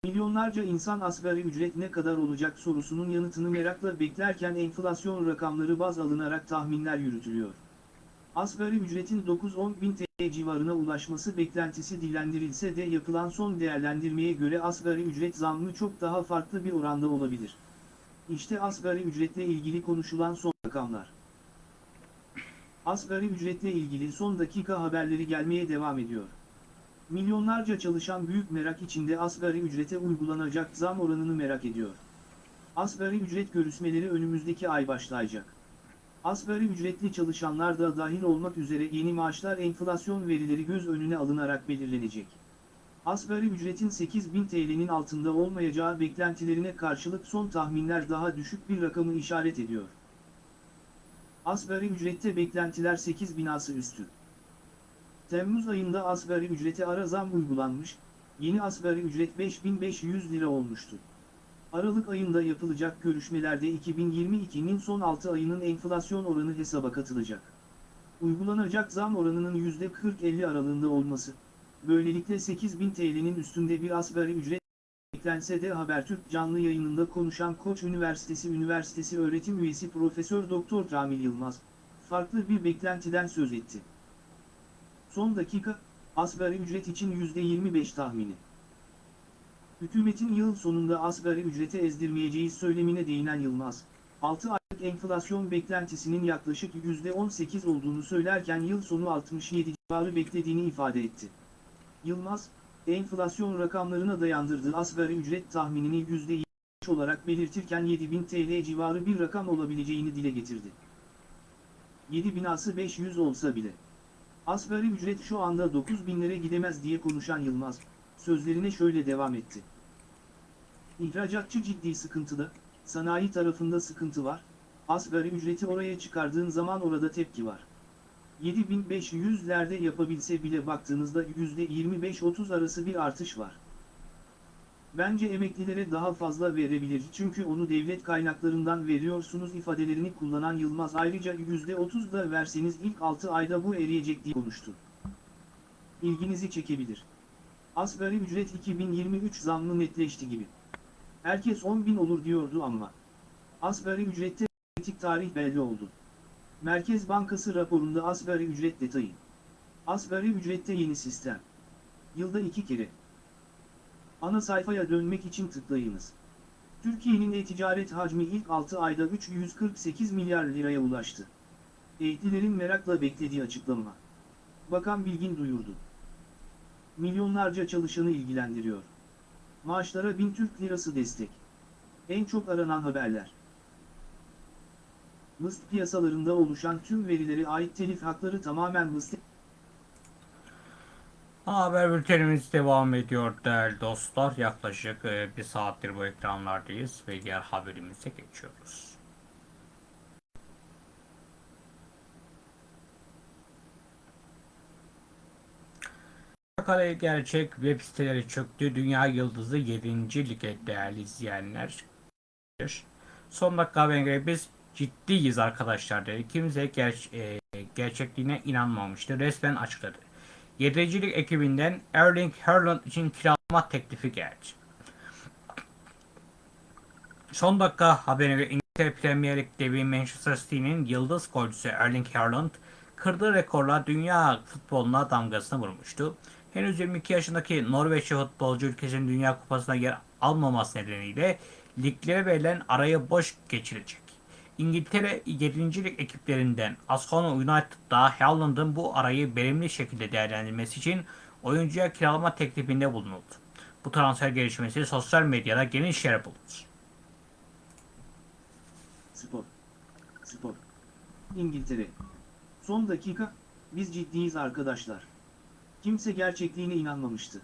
Milyonlarca insan asgari ücret ne kadar olacak sorusunun yanıtını merakla beklerken enflasyon rakamları baz alınarak tahminler yürütülüyor. Asgari ücretin 9-10 bin TL civarına ulaşması beklentisi dillendirilse de yapılan son değerlendirmeye göre asgari ücret zammı çok daha farklı bir oranda olabilir. İşte asgari ücretle ilgili konuşulan son rakamlar. Asgari ücretle ilgili son dakika haberleri gelmeye devam ediyor. Milyonlarca çalışan büyük merak içinde asgari ücrete uygulanacak zam oranını merak ediyor. Asgari ücret görüşmeleri önümüzdeki ay başlayacak. Asgari ücretli çalışanlar da dahil olmak üzere yeni maaşlar enflasyon verileri göz önüne alınarak belirlenecek. Asgari ücretin 8000 TL'nin altında olmayacağı beklentilerine karşılık son tahminler daha düşük bir rakamı işaret ediyor. Asgari ücrette beklentiler 8000 ası üstü. Temmuz ayında asgari ücrete ara zam uygulanmış, yeni asgari ücret 5500 lira olmuştu. Aralık ayında yapılacak görüşmelerde 2022'nin son 6 ayının enflasyon oranı hesaba katılacak. Uygulanacak zam oranının %40-50 aralığında olması, böylelikle 8000 TL'nin üstünde bir asgari ücret beklense de Habertürk canlı yayınında konuşan Koç Üniversitesi Üniversitesi öğretim üyesi Profesör Doktor Camil Yılmaz, farklı bir beklentiden söz etti. Son dakika, asgari ücret için %25 tahmini. Hükümetin yıl sonunda asgari ücrete ezdirmeyeceği söylemine değinen Yılmaz, 6 aylık enflasyon beklentisinin yaklaşık %18 olduğunu söylerken yıl sonu 67 civarı beklediğini ifade etti. Yılmaz, enflasyon rakamlarına dayandırdığı asgari ücret tahminini %25 olarak belirtirken 7000 TL civarı bir rakam olabileceğini dile getirdi. 7000 ası 500 olsa bile. Asgari ücret şu anda 9000'lere gidemez diye konuşan Yılmaz, sözlerine şöyle devam etti. İhracatçı ciddi sıkıntıda, sanayi tarafında sıkıntı var, asgari ücreti oraya çıkardığın zaman orada tepki var. 7500'lerde yapabilse bile baktığınızda %25-30 arası bir artış var. Bence emeklilere daha fazla verebilir çünkü onu devlet kaynaklarından veriyorsunuz ifadelerini kullanan Yılmaz ayrıca %30 da verseniz ilk 6 ayda bu eriyecek diye konuştu. İlginizi çekebilir. Asgari ücret 2023 zammı netleşti gibi. Herkes 10.000 olur diyordu ama. Asgari ücrette kritik tarih belli oldu. Merkez Bankası raporunda asgari ücret detayı. Asgari ücrette yeni sistem. Yılda iki kere. Ana sayfaya dönmek için tıklayınız. Türkiye'nin e-ticaret hacmi ilk 6 ayda 348 milyar liraya ulaştı. Ehlilerin merakla beklediği açıklama. Bakan Bilgin duyurdu. Milyonlarca çalışanı ilgilendiriyor. Maaşlara 1000 Türk lirası destek. En çok aranan haberler. Mıst piyasalarında oluşan tüm verilere ait telif hakları tamamen Mıst Haber bültenimiz devam ediyor değerli dostlar. Yaklaşık e, bir saattir bu ekranlardayız ve diğer haberimize geçiyoruz. Kale Gerçek web siteleri çöktü. Dünya Yıldızı 7. lige değerli izleyenler. Son dakika haberine biz ciddiyiz arkadaşlar dedi. Kimse ger- e, gerçekliğine inanmamıştı. Resmen açıkladı. Yedicilik ekibinden Erling Haaland için kiralama teklifi geldi. Son dakika haberine İngiltere Premier Lig devi Manchester City'nin yıldız golcüsü Erling Haaland kırdığı rekorla dünya futboluna damgasını vurmuştu. Henüz 22 yaşındaki Norveçli futbolcu ülkesinin Dünya Kupası'na yer almaması nedeniyle liglere verilen arayı boş geçirecek. İngiltere 7. Lig ekiplerinden Aston United'da Haaland'ın bu arayı verimli şekilde değerlendirmesi için oyuncuya kiralama teklifinde bulunuldu. Bu transfer gelişmesi sosyal medyada geniş yer buldu. Spor. Spor. İngiltere. Son dakika, biz ciddiyiz arkadaşlar. Kimse gerçekliğine inanmamıştı.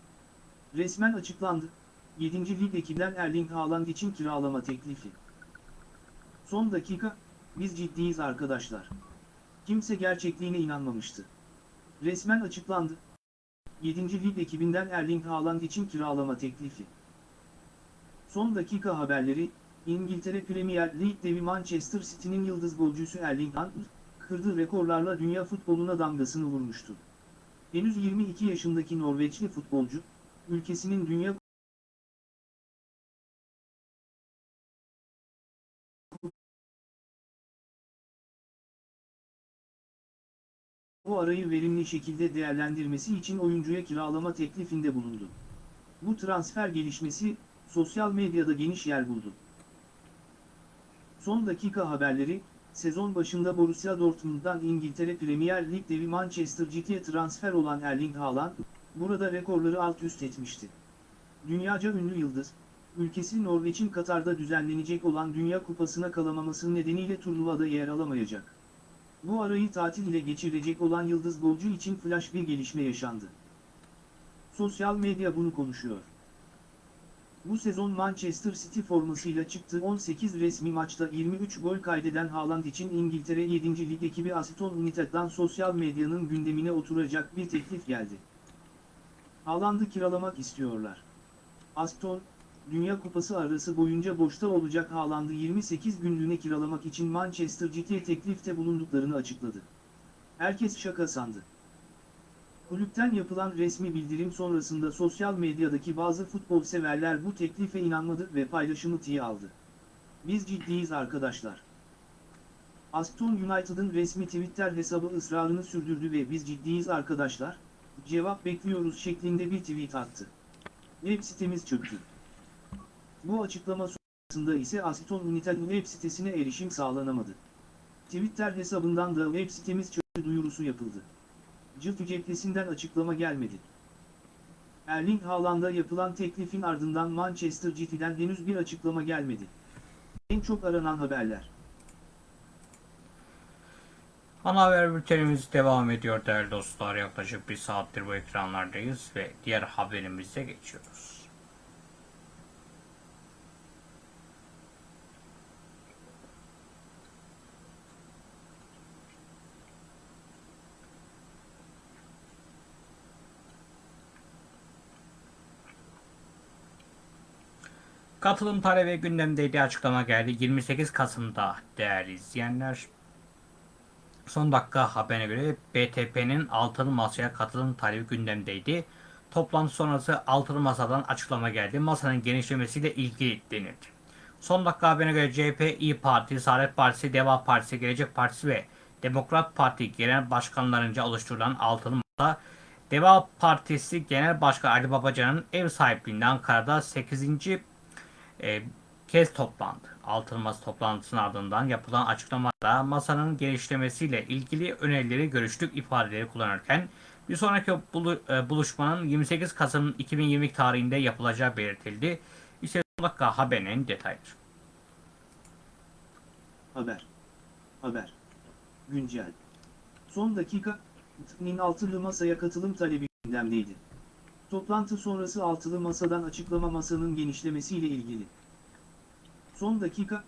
Resmen açıklandı. 7. Lig ekibinden Erling Haaland için kiralama teklifi. Son dakika, biz ciddiyiz arkadaşlar. Kimse gerçekliğine inanmamıştı. Resmen açıklandı. 7. Lig ekibinden Erling Haaland için kiralama teklifi. Son dakika haberleri, İngiltere Premier Lig devi Manchester City'nin yıldız golcüsü Erling Haaland, kırdığı rekorlarla dünya futboluna damgasını vurmuştu. Henüz 22 yaşındaki Norveçli futbolcu, ülkesinin dünya bu arayı verimli şekilde değerlendirmesi için oyuncuya kiralama teklifinde bulundu. Bu transfer gelişmesi, sosyal medyada geniş yer buldu. Son dakika haberleri, sezon başında Borussia Dortmund'dan İngiltere Premier Lig devi Manchester City'ye transfer olan Erling Haaland, burada rekorları alt üst etmişti. Dünyaca ünlü yıldız, ülkesi Norveç'in Katar'da düzenlenecek olan Dünya Kupası'na kalamaması nedeniyle turnuvada yer alamayacak. Bu arayı tatil ile geçirecek olan yıldız golcü için flash bir gelişme yaşandı. Sosyal medya bunu konuşuyor. Bu sezon Manchester City formasıyla çıktığı 18 resmi maçta 23 gol kaydeden Haaland için İngiltere 7. Lig ekibi Aston United'dan sosyal medyanın gündemine oturacak bir teklif geldi. Haaland'ı kiralamak istiyorlar. Aston, Dünya Kupası arası boyunca boşta olacak Haaland'ı 28 günlüğüne kiralamak için Manchester City'ye teklifte bulunduklarını açıkladı. Herkes şaka sandı. Kulüpten yapılan resmi bildirim sonrasında sosyal medyadaki bazı futbol severler bu teklife inanmadı ve paylaşımı tiye aldı. Biz ciddiyiz arkadaşlar. Aston United'ın resmi Twitter hesabı ısrarını sürdürdü ve biz ciddiyiz arkadaşlar, cevap bekliyoruz şeklinde bir tweet attı. Web sitemiz çöktü. Bu açıklama sonrasında ise Aston United'in web sitesine erişim sağlanamadı. Twitter hesabından da web sitemiz çöktü duyurusu yapıldı. Cıfı cephesinden açıklama gelmedi. Erling Haaland'a yapılan teklifin ardından Manchester City'den henüz bir açıklama gelmedi. En çok aranan haberler. Ana haber bültenimiz devam ediyor değerli dostlar. Yaklaşık bir saattir bu ekranlardayız ve diğer haberimize geçiyoruz. Katılım talebi gündemdeydi açıklama geldi. 28 Kasım'da değerli izleyenler. Son dakika haberine göre BTP'nin altılı masaya katılım talebi gündemdeydi. Toplantı sonrası altılı masadan açıklama geldi. Masanın genişlemesiyle ilgili denildi. Son dakika haberine göre CHP, İyi Parti, Saadet Partisi, Deva Partisi, Gelecek Partisi ve Demokrat Parti genel başkanlarınca oluşturulan altılı masa Deva Partisi Genel Başkanı Ali Babacan'ın ev sahipliğinde Ankara'da 8 e, kez toplandı. Altılı Masa toplantısının ardından yapılan açıklamada masanın genişlemesiyle ilgili önerileri görüştük ifadeleri kullanırken bir sonraki bulu- e, buluşmanın 28 Kasım 2020 tarihinde yapılacağı belirtildi. İşte son dakika haberinin detayları. Haber. Haber. Güncel. Son dakika, TİK'nin altılı masaya katılım talebi gündemdeydi. Toplantı sonrası altılı masadan açıklama masanın genişlemesiyle ilgili. Son dakika,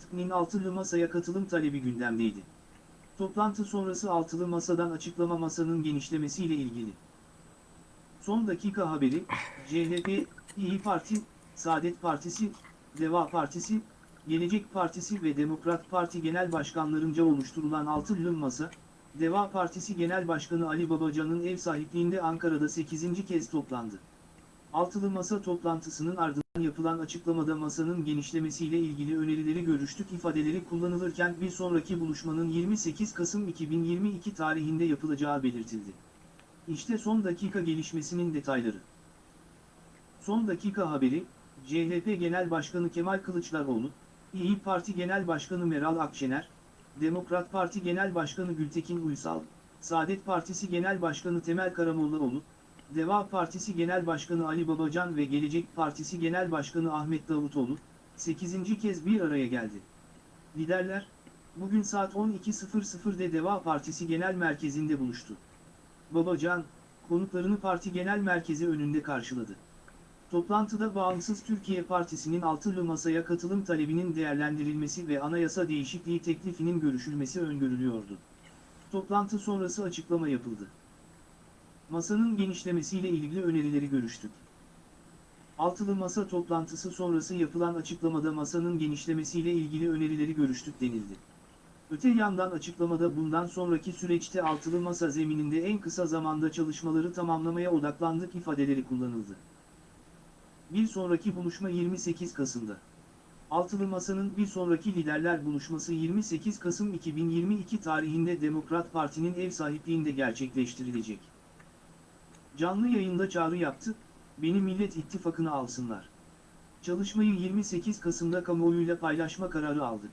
TİK'nin altılı masaya katılım talebi gündemdeydi. Toplantı sonrası altılı masadan açıklama masanın genişlemesiyle ilgili. Son dakika haberi, CHP, İyi Parti, Saadet Partisi, Deva Partisi, Gelecek Partisi ve Demokrat Parti Genel Başkanlarınca oluşturulan altılı masa, Deva Partisi Genel Başkanı Ali Babacan'ın ev sahipliğinde Ankara'da 8. kez toplandı. Altılı Masa toplantısının ardından yapılan açıklamada masanın genişlemesiyle ilgili önerileri görüştük ifadeleri kullanılırken bir sonraki buluşmanın 28 Kasım 2022 tarihinde yapılacağı belirtildi. İşte son dakika gelişmesinin detayları. Son dakika haberi, CHP Genel Başkanı Kemal Kılıçdaroğlu, İyi Parti Genel Başkanı Meral Akşener, Demokrat Parti Genel Başkanı Gültekin Uysal, Saadet Partisi Genel Başkanı Temel Karamollaoğlu, Deva Partisi Genel Başkanı Ali Babacan ve Gelecek Partisi Genel Başkanı Ahmet Davutoğlu, 8. kez bir araya geldi. Liderler, bugün saat 12.00'de Deva Partisi Genel Merkezi'nde buluştu. Babacan, konuklarını parti genel merkezi önünde karşıladı. Toplantıda Bağımsız Türkiye Partisi'nin altılı masaya katılım talebinin değerlendirilmesi ve anayasa değişikliği teklifinin görüşülmesi öngörülüyordu. Toplantı sonrası açıklama yapıldı. Masanın genişlemesiyle ilgili önerileri görüştük. Altılı masa toplantısı sonrası yapılan açıklamada masanın genişlemesiyle ilgili önerileri görüştük denildi. Öte yandan açıklamada bundan sonraki süreçte altılı masa zemininde en kısa zamanda çalışmaları tamamlamaya odaklandık ifadeleri kullanıldı. Bir sonraki buluşma 28 Kasım'da. Altılı Masa'nın bir sonraki liderler buluşması 28 Kasım 2022 tarihinde Demokrat Parti'nin ev sahipliğinde gerçekleştirilecek. Canlı yayında çağrı yaptı, beni Millet İttifakı'na alsınlar. Çalışmayı 28 Kasım'da kamuoyuyla paylaşma kararı aldık.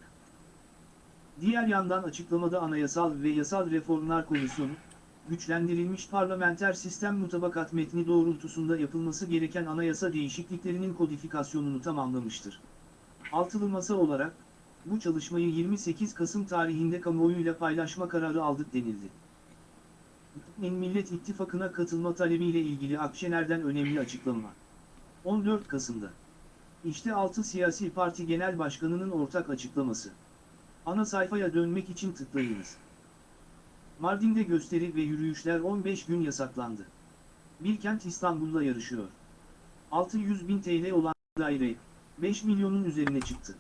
Diğer yandan açıklamada Anayasal ve Yasal Reformlar Komisyonu, güçlendirilmiş parlamenter sistem mutabakat metni doğrultusunda yapılması gereken anayasa değişikliklerinin kodifikasyonunu tamamlamıştır. Altılı masa olarak, bu çalışmayı 28 Kasım tarihinde kamuoyuyla paylaşma kararı aldık denildi. Millet İttifakı'na katılma talebiyle ilgili Akşener'den önemli açıklama. 14 Kasım'da. İşte 6 siyasi parti genel başkanının ortak açıklaması. Ana sayfaya dönmek için tıklayınız. Mardin'de gösteri ve yürüyüşler 15 gün yasaklandı. Bilkent İstanbul'da yarışıyor. 600 bin TL olan daire 5 milyonun üzerine çıktı.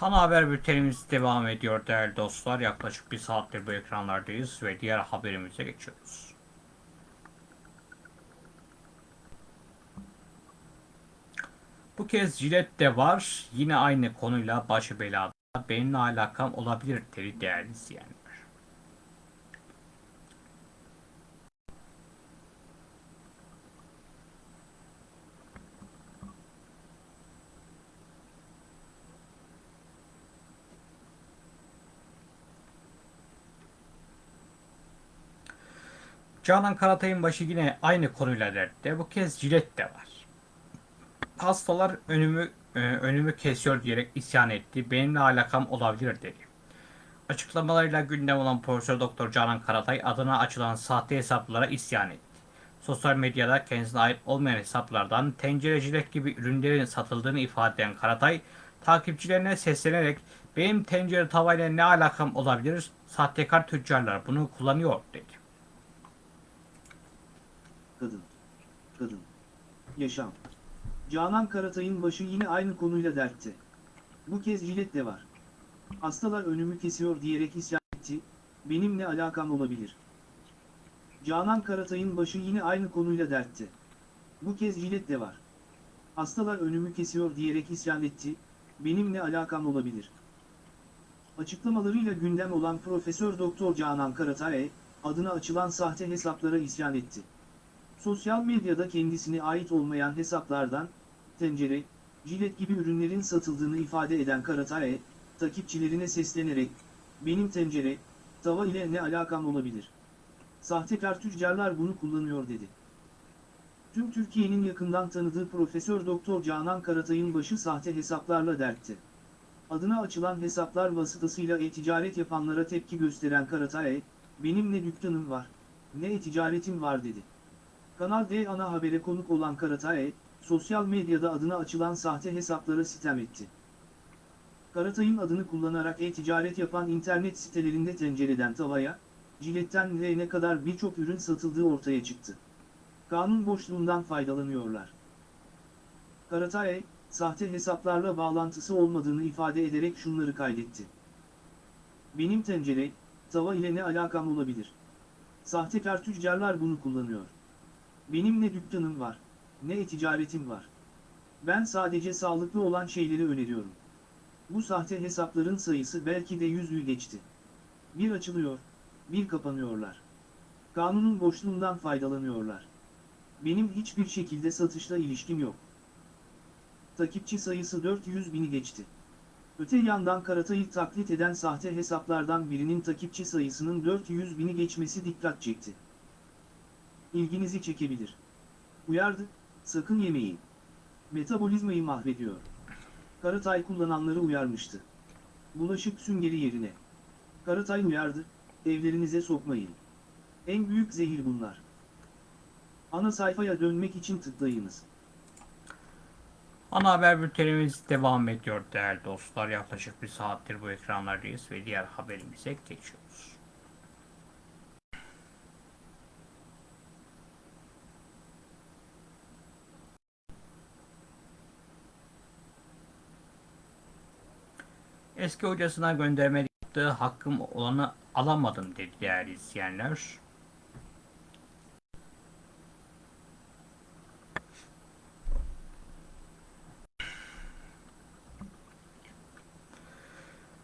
Ana haber bültenimiz devam ediyor değerli dostlar. Yaklaşık bir saattir bu ekranlardayız ve diğer haberimize geçiyoruz. Bu kez jilet de var. Yine aynı konuyla başı belada. Benimle alakam olabilir dedi değerli izleyenler. Canan Karatay'ın başı yine aynı konuyla dertte. Bu kez jilet de var. Hastalar önümü e, önümü kesiyor diyerek isyan etti. Benimle alakam olabilir dedi. Açıklamalarıyla gündem olan Profesör Doktor Canan Karatay adına açılan sahte hesaplara isyan etti. Sosyal medyada kendisine ait olmayan hesaplardan tencerecilik gibi ürünlerin satıldığını ifade eden Karatay, takipçilerine seslenerek benim tencere tavayla ne alakam olabilir? Sahtekar tüccarlar bunu kullanıyor dedi. Kadın. Kadın. Yaşam. Canan Karatay'ın başı yine aynı konuyla dertte. Bu kez jilet de var. Hastalar önümü kesiyor diyerek isyan etti, benim ne alakam olabilir? Canan Karatay'ın başı yine aynı konuyla dertte. Bu kez jilet de var. Hastalar önümü kesiyor diyerek isyan etti, benim ne alakam olabilir? Açıklamalarıyla gündem olan Profesör Doktor Canan Karatay, adına açılan sahte hesaplara isyan etti. Sosyal medyada kendisine ait olmayan hesaplardan, tencere, jilet gibi ürünlerin satıldığını ifade eden Karatay, takipçilerine seslenerek, benim tencere, tava ile ne alakam olabilir? Sahtekar tüccarlar bunu kullanıyor dedi. Tüm Türkiye'nin yakından tanıdığı Profesör Doktor Canan Karatay'ın başı sahte hesaplarla dertti. Adına açılan hesaplar vasıtasıyla e-ticaret yapanlara tepki gösteren Karatay, benim ne dükkanım var, ne e-ticaretim var dedi. Kanal D ana habere konuk olan Karatay, sosyal medyada adına açılan sahte hesaplara sitem etti. Karatay'ın adını kullanarak e-ticaret yapan internet sitelerinde tencereden tavaya, jiletten ne kadar birçok ürün satıldığı ortaya çıktı. Kanun boşluğundan faydalanıyorlar. Karatay, sahte hesaplarla bağlantısı olmadığını ifade ederek şunları kaydetti. Benim tencere, tava ile ne alakam olabilir? Sahtekar tüccarlar bunu kullanıyor. Benim ne dükkanım var, ne e-ticaretim var. Ben sadece sağlıklı olan şeyleri öneriyorum. Bu sahte hesapların sayısı belki de yüzü geçti. Bir açılıyor, bir kapanıyorlar. Kanunun boşluğundan faydalanıyorlar. Benim hiçbir şekilde satışla ilişkim yok. Takipçi sayısı 400 bini geçti. Öte yandan Karatay'ı taklit eden sahte hesaplardan birinin takipçi sayısının 400 bini geçmesi dikkat çekti. İlginizi çekebilir. Uyardı, sakın yemeyin. Metabolizmayı mahvediyor. Karatay kullananları uyarmıştı. Bulaşık süngeri yerine. Karatay uyardı, evlerinize sokmayın. En büyük zehir bunlar. Ana sayfaya dönmek için tıklayınız. Ana haber bültenimiz devam ediyor değerli dostlar. Yaklaşık bir saattir bu ekranlardayız ve diğer haberimize geçiyoruz. Eski hocasına gönderme yaptığı hakkım olanı alamadım dedi değerli izleyenler.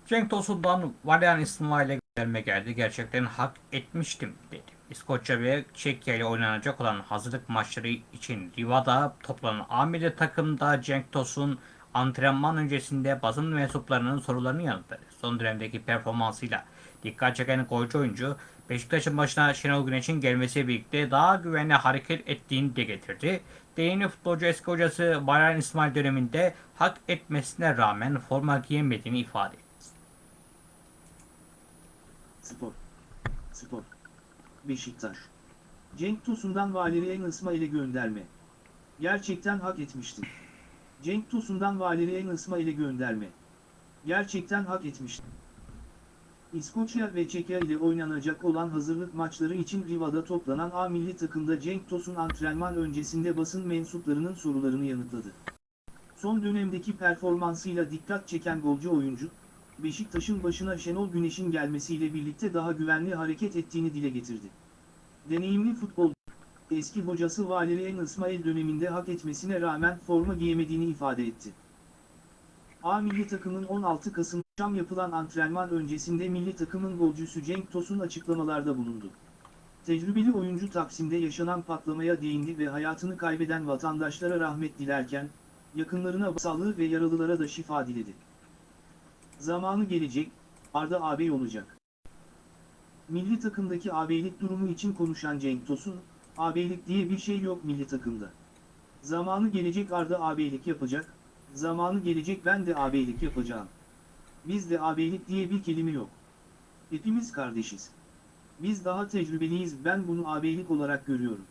Cenk Tosun'dan Valerian İsmail'e gönderme geldi. Gerçekten hak etmiştim dedi. İskoçya ve Çekya ile oynanacak olan hazırlık maçları için Riva'da toplanan amiri takımda Cenk Tosun antrenman öncesinde basın mensuplarının sorularını yanıtladı. Son dönemdeki performansıyla Dikkat çeken golcü oyuncu Beşiktaş'ın başına Şenol Güneş'in gelmesiyle birlikte daha güvenli hareket ettiğini de getirdi. Değerli futbolcu eski hocası Bayram İsmail döneminde hak etmesine rağmen forma giyemediğini ifade etti. Spor. Spor. Beşiktaş. Cenk Tosun'dan Valerian İsmail'e gönderme. Gerçekten hak etmişti. Cenk Tosun'dan Valerian İsmail'e gönderme. Gerçekten hak etmişti. İskoçya ve Çekya ile oynanacak olan hazırlık maçları için Riva'da toplanan A milli takımda Cenk Tosun antrenman öncesinde basın mensuplarının sorularını yanıtladı. Son dönemdeki performansıyla dikkat çeken golcü oyuncu, Beşiktaş'ın başına Şenol Güneş'in gelmesiyle birlikte daha güvenli hareket ettiğini dile getirdi. Deneyimli futbol, eski hocası Valerian İsmail döneminde hak etmesine rağmen forma giyemediğini ifade etti. A milli takımın 16 Kasım akşam yapılan antrenman öncesinde milli takımın golcüsü Cenk Tosun açıklamalarda bulundu. Tecrübeli oyuncu Taksim'de yaşanan patlamaya değindi ve hayatını kaybeden vatandaşlara rahmet dilerken, yakınlarına sağlığı ve yaralılara da şifa diledi. Zamanı gelecek, Arda ağabey olacak. Milli takımdaki ağabeylik durumu için konuşan Cenk Tosun, ağabeylik diye bir şey yok milli takımda. Zamanı gelecek Arda ağabeylik yapacak, zamanı gelecek ben de ağabeylik yapacağım. Bizde ağabeylik diye bir kelime yok. Hepimiz kardeşiz. Biz daha tecrübeliyiz ben bunu ağabeylik olarak görüyorum.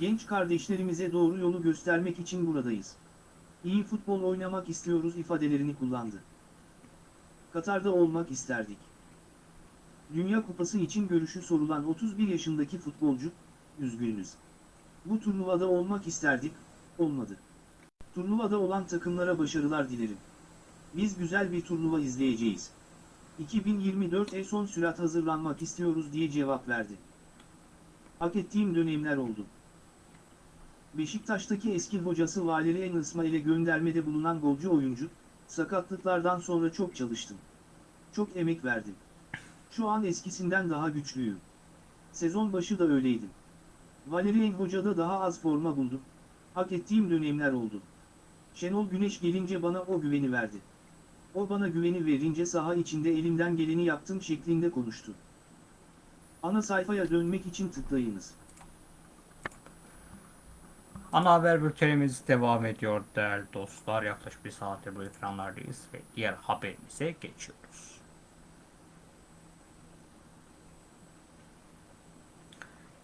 Genç kardeşlerimize doğru yolu göstermek için buradayız. İyi futbol oynamak istiyoruz ifadelerini kullandı. Katar'da olmak isterdik. Dünya Kupası için görüşü sorulan 31 yaşındaki futbolcu, üzgünüz. Bu turnuvada olmak isterdik, olmadı. Turnuvada olan takımlara başarılar dilerim. Biz güzel bir turnuva izleyeceğiz. 2024'e son sürat hazırlanmak istiyoruz diye cevap verdi. Hak ettiğim dönemler oldu. Beşiktaş'taki eski hocası Valerian İsmail'e göndermede bulunan golcü oyuncu, sakatlıklardan sonra çok çalıştım. Çok emek verdim. Şu an eskisinden daha güçlüyüm. Sezon başı da öyleydim. Valerian Hoca'da daha az forma buldum. Hak ettiğim dönemler oldu. Şenol Güneş gelince bana o güveni verdi. O bana güveni verince saha içinde elimden geleni yaptım şeklinde konuştu. Ana sayfaya dönmek için tıklayınız. Ana haber bültenimiz devam ediyor değerli dostlar. Yaklaşık bir saattir bu ekranlardayız ve diğer haberimize geçiyoruz.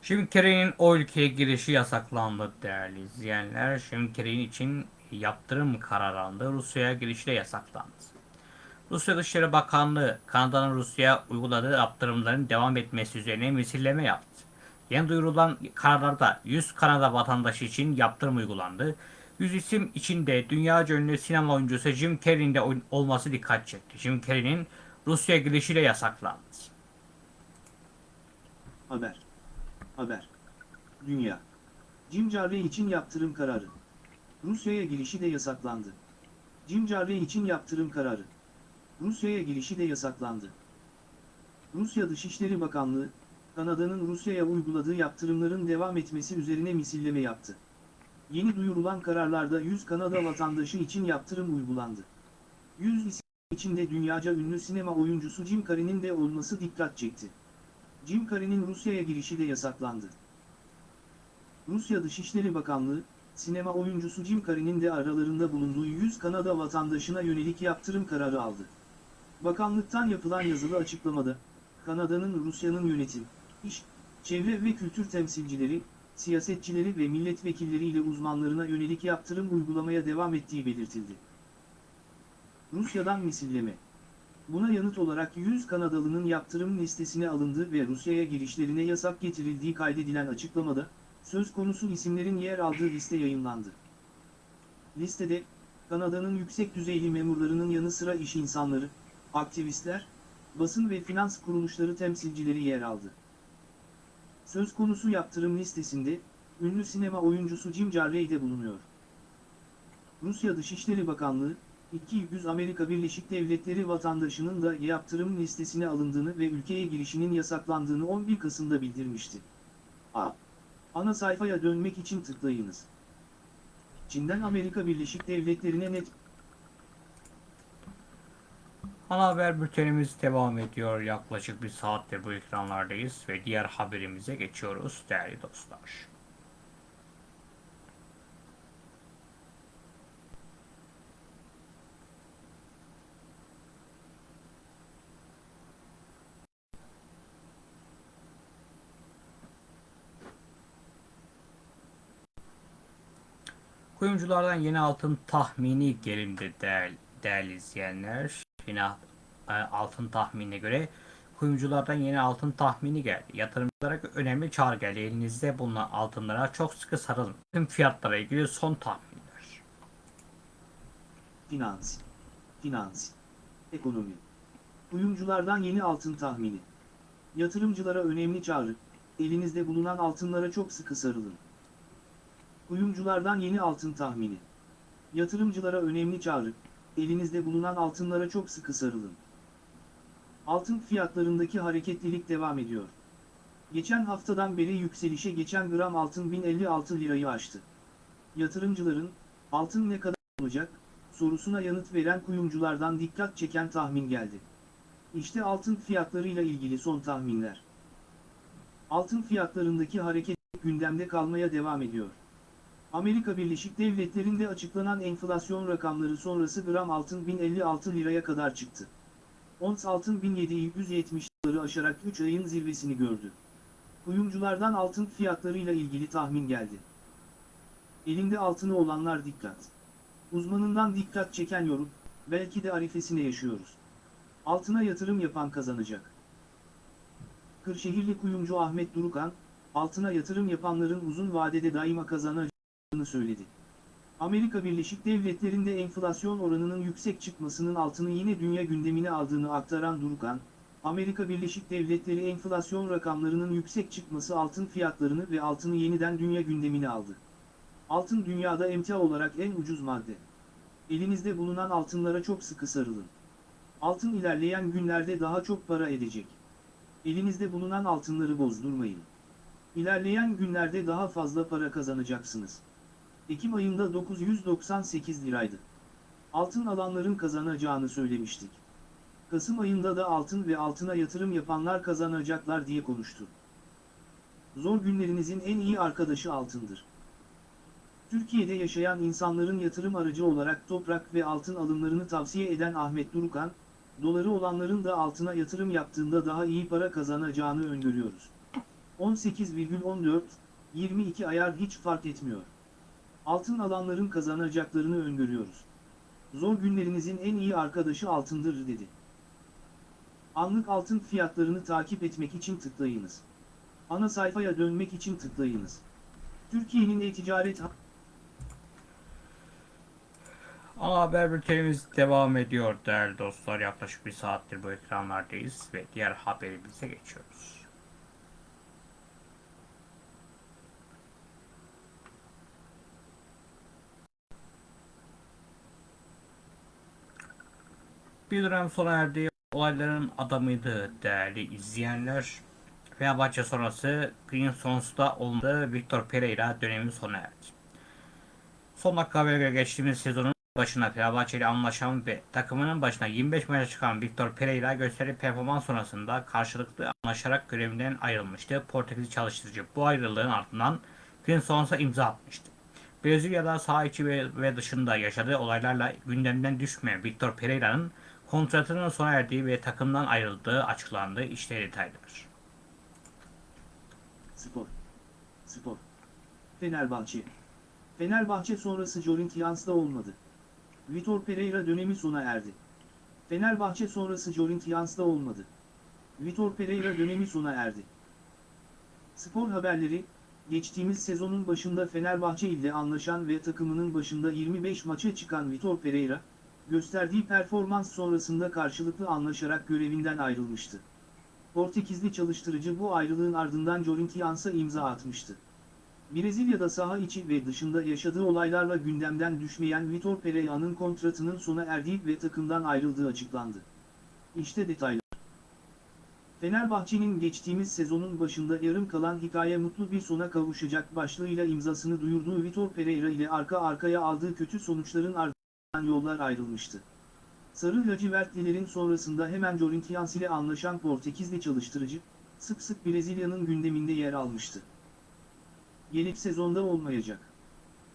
Carrey'nin o ülkeye girişi yasaklandı değerli izleyenler. Carrey için yaptırım kararı alındı. Rusya'ya girişi de yasaklandı. Rusya Dışişleri Bakanlığı Kanada'nın Rusya'ya uyguladığı yaptırımların devam etmesi üzerine misilleme yaptı. Yeni duyurulan kararlarda 100 Kanada vatandaşı için yaptırım uygulandı. 100 isim içinde dünyaca ünlü sinema oyuncusu Jim Carrey'in de olması dikkat çekti. Jim Carrey'nin Rusya girişiyle yasaklandı. Haber. Haber. Dünya. Jim Carrey için yaptırım kararı. Rusya'ya girişi de yasaklandı. Jim Carrey için yaptırım kararı. Rusya'ya girişi de yasaklandı. Rusya Dışişleri Bakanlığı, Kanada'nın Rusya'ya uyguladığı yaptırımların devam etmesi üzerine misilleme yaptı. Yeni duyurulan kararlarda 100 Kanada vatandaşı için yaptırım uygulandı. 100 isim içinde dünyaca ünlü sinema oyuncusu Jim Carrey'nin de olması dikkat çekti. Jim Carrey'nin Rusya'ya girişi de yasaklandı. Rusya Dışişleri Bakanlığı, sinema oyuncusu Jim Carrey'nin de aralarında bulunduğu 100 Kanada vatandaşına yönelik yaptırım kararı aldı. Bakanlıktan yapılan yazılı açıklamada, Kanada'nın Rusya'nın yönetim, iş, çevre ve kültür temsilcileri, siyasetçileri ve milletvekilleriyle uzmanlarına yönelik yaptırım uygulamaya devam ettiği belirtildi. Rusya'dan misilleme Buna yanıt olarak 100 Kanadalı'nın yaptırım listesine alındığı ve Rusya'ya girişlerine yasak getirildiği kaydedilen açıklamada, söz konusu isimlerin yer aldığı liste yayınlandı. Listede, Kanada'nın yüksek düzeyli memurlarının yanı sıra iş insanları, aktivistler, basın ve finans kuruluşları temsilcileri yer aldı. Söz konusu yaptırım listesinde, ünlü sinema oyuncusu Jim Carrey de bulunuyor. Rusya Dışişleri Bakanlığı, 200 Amerika Birleşik Devletleri vatandaşının da yaptırım listesine alındığını ve ülkeye girişinin yasaklandığını 11 Kasım'da bildirmişti. A. Ana sayfaya dönmek için tıklayınız. Çin'den Amerika Birleşik Devletleri'ne net Ana haber bültenimiz devam ediyor. Yaklaşık bir saattir bu ekranlardayız ve diğer haberimize geçiyoruz değerli dostlar. Kuyumculardan yeni altın tahmini gelindi değerli, değerli izleyenler. Yine e, altın tahminine göre kuyumculardan yeni altın tahmini geldi. Yatırımcılara önemli çağrı geldi. Elinizde bulunan altınlara çok sıkı sarılın. Tüm fiyatlara ilgili son tahminler. Finans. Finans. Ekonomi. Kuyumculardan yeni altın tahmini. Yatırımcılara önemli çağrı. Elinizde bulunan altınlara çok sıkı sarılın. Kuyumculardan yeni altın tahmini. Yatırımcılara önemli çağrı. Elinizde bulunan altınlara çok sıkı sarılın. Altın fiyatlarındaki hareketlilik devam ediyor. Geçen haftadan beri yükselişe geçen gram altın 1056 lirayı aştı. Yatırımcıların altın ne kadar olacak sorusuna yanıt veren kuyumculardan dikkat çeken tahmin geldi. İşte altın fiyatlarıyla ilgili son tahminler. Altın fiyatlarındaki hareket gündemde kalmaya devam ediyor. Amerika Birleşik Devletleri'nde açıklanan enflasyon rakamları sonrası gram altın 1056 liraya kadar çıktı. Ons altın 1770 liraları aşarak 3 ayın zirvesini gördü. Kuyumculardan altın fiyatlarıyla ilgili tahmin geldi. Elinde altını olanlar dikkat. Uzmanından dikkat çeken yorum, belki de arifesine yaşıyoruz. Altına yatırım yapan kazanacak. Kırşehirli kuyumcu Ahmet Durukan, altına yatırım yapanların uzun vadede daima kazanacağını söyledi. Amerika Birleşik Devletleri'nde enflasyon oranının yüksek çıkmasının altını yine dünya gündemine aldığını aktaran Durukan, Amerika Birleşik Devletleri enflasyon rakamlarının yüksek çıkması altın fiyatlarını ve altını yeniden dünya gündemine aldı. Altın dünyada emtia olarak en ucuz madde. Elinizde bulunan altınlara çok sıkı sarılın. Altın ilerleyen günlerde daha çok para edecek. Elinizde bulunan altınları bozdurmayın. İlerleyen günlerde daha fazla para kazanacaksınız. Ekim ayında 998 liraydı. Altın alanların kazanacağını söylemiştik. Kasım ayında da altın ve altına yatırım yapanlar kazanacaklar diye konuştu. Zor günlerinizin en iyi arkadaşı altındır. Türkiye'de yaşayan insanların yatırım aracı olarak toprak ve altın alımlarını tavsiye eden Ahmet Durukan, doları olanların da altına yatırım yaptığında daha iyi para kazanacağını öngörüyoruz. 18,14, 22 ayar hiç fark etmiyor. Altın alanların kazanacaklarını öngörüyoruz. Zor günlerinizin en iyi arkadaşı altındır dedi. Anlık altın fiyatlarını takip etmek için tıklayınız. Ana sayfaya dönmek için tıklayınız. Türkiye'nin e-ticaret Ana haber bültenimiz devam ediyor değerli dostlar. Yaklaşık bir saattir bu ekranlardayız ve diğer haberimize geçiyoruz. Bir dönem sona erdi. Olayların adamıydı değerli izleyenler. Fenerbahçe sonrası Green Sons'ta olmadı. Victor Pereira dönemi sona erdi. Son dakika habere göre geçtiğimiz sezonun başına Fenerbahçe ile anlaşan ve takımının başına 25 maça çıkan Victor Pereira gösterdiği performans sonrasında karşılıklı anlaşarak görevinden ayrılmıştı. Portekiz çalıştırıcı bu ayrılığın ardından Green Sons'a imza atmıştı. Brezilya'da saha içi ve dışında yaşadığı olaylarla gündemden düşmeyen Victor Pereira'nın kontratının sona erdiği ve takımdan ayrıldığı açıklandı. İşte detaylar. Spor. Spor. Fenerbahçe. Fenerbahçe sonrası Corinthians'da olmadı. Vitor Pereira dönemi sona erdi. Fenerbahçe sonrası Corinthians'da olmadı. Vitor Pereira dönemi sona erdi. Spor haberleri, geçtiğimiz sezonun başında Fenerbahçe ile anlaşan ve takımının başında 25 maça çıkan Vitor Pereira, gösterdiği performans sonrasında karşılıklı anlaşarak görevinden ayrılmıştı. Portekizli çalıştırıcı bu ayrılığın ardından Corinthians'a imza atmıştı. Brezilya'da saha içi ve dışında yaşadığı olaylarla gündemden düşmeyen Vitor Pereira'nın kontratının sona erdiği ve takımdan ayrıldığı açıklandı. İşte detaylar. Fenerbahçe'nin geçtiğimiz sezonun başında yarım kalan hikaye mutlu bir sona kavuşacak başlığıyla imzasını duyurduğu Vitor Pereira ile arka arkaya aldığı kötü sonuçların ardından yollar ayrılmıştı. Sarı lacivertlilerin sonrasında hemen Corinthians ile anlaşan Portekizli çalıştırıcı, sık sık Brezilya'nın gündeminde yer almıştı. Gelecek sezonda olmayacak.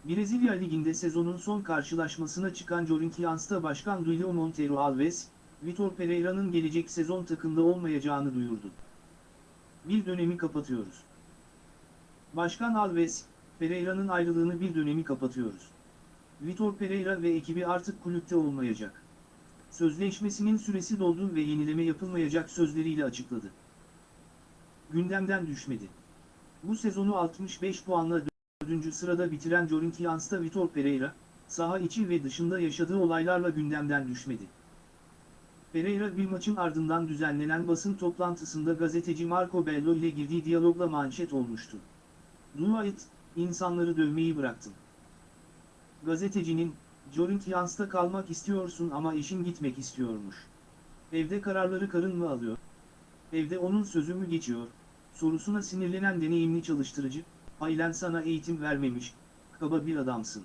Brezilya Ligi'nde sezonun son karşılaşmasına çıkan Corinthians'ta Başkan Duilio Monteiro Alves, Vitor Pereira'nın gelecek sezon takımda olmayacağını duyurdu. Bir dönemi kapatıyoruz. Başkan Alves, Pereira'nın ayrılığını bir dönemi kapatıyoruz. Vitor Pereira ve ekibi artık kulüpte olmayacak. Sözleşmesinin süresi doldu ve yenileme yapılmayacak sözleriyle açıkladı. Gündemden düşmedi. Bu sezonu 65 puanla 4. sırada bitiren Corinthians'ta Vitor Pereira, saha içi ve dışında yaşadığı olaylarla gündemden düşmedi. Pereira bir maçın ardından düzenlenen basın toplantısında gazeteci Marco Bello ile girdiği diyalogla manşet olmuştu. Dua et, insanları dövmeyi bıraktım. Gazetecinin, Corinthians'ta kalmak istiyorsun ama eşin gitmek istiyormuş. Evde kararları karın mı alıyor? Evde onun sözü mü geçiyor? Sorusuna sinirlenen deneyimli çalıştırıcı, ailen sana eğitim vermemiş, kaba bir adamsın.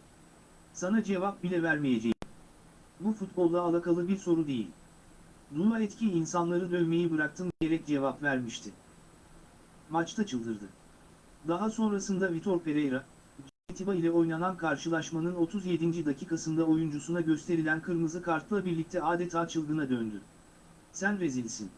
Sana cevap bile vermeyeceğim. Bu futbolla alakalı bir soru değil. Dua et ki insanları dövmeyi bıraktım diyerek cevap vermişti. Maçta çıldırdı. Daha sonrasında Vitor Pereira, Atiba ile oynanan karşılaşmanın 37. dakikasında oyuncusuna gösterilen kırmızı kartla birlikte adeta çılgına döndü. Sen rezilsin.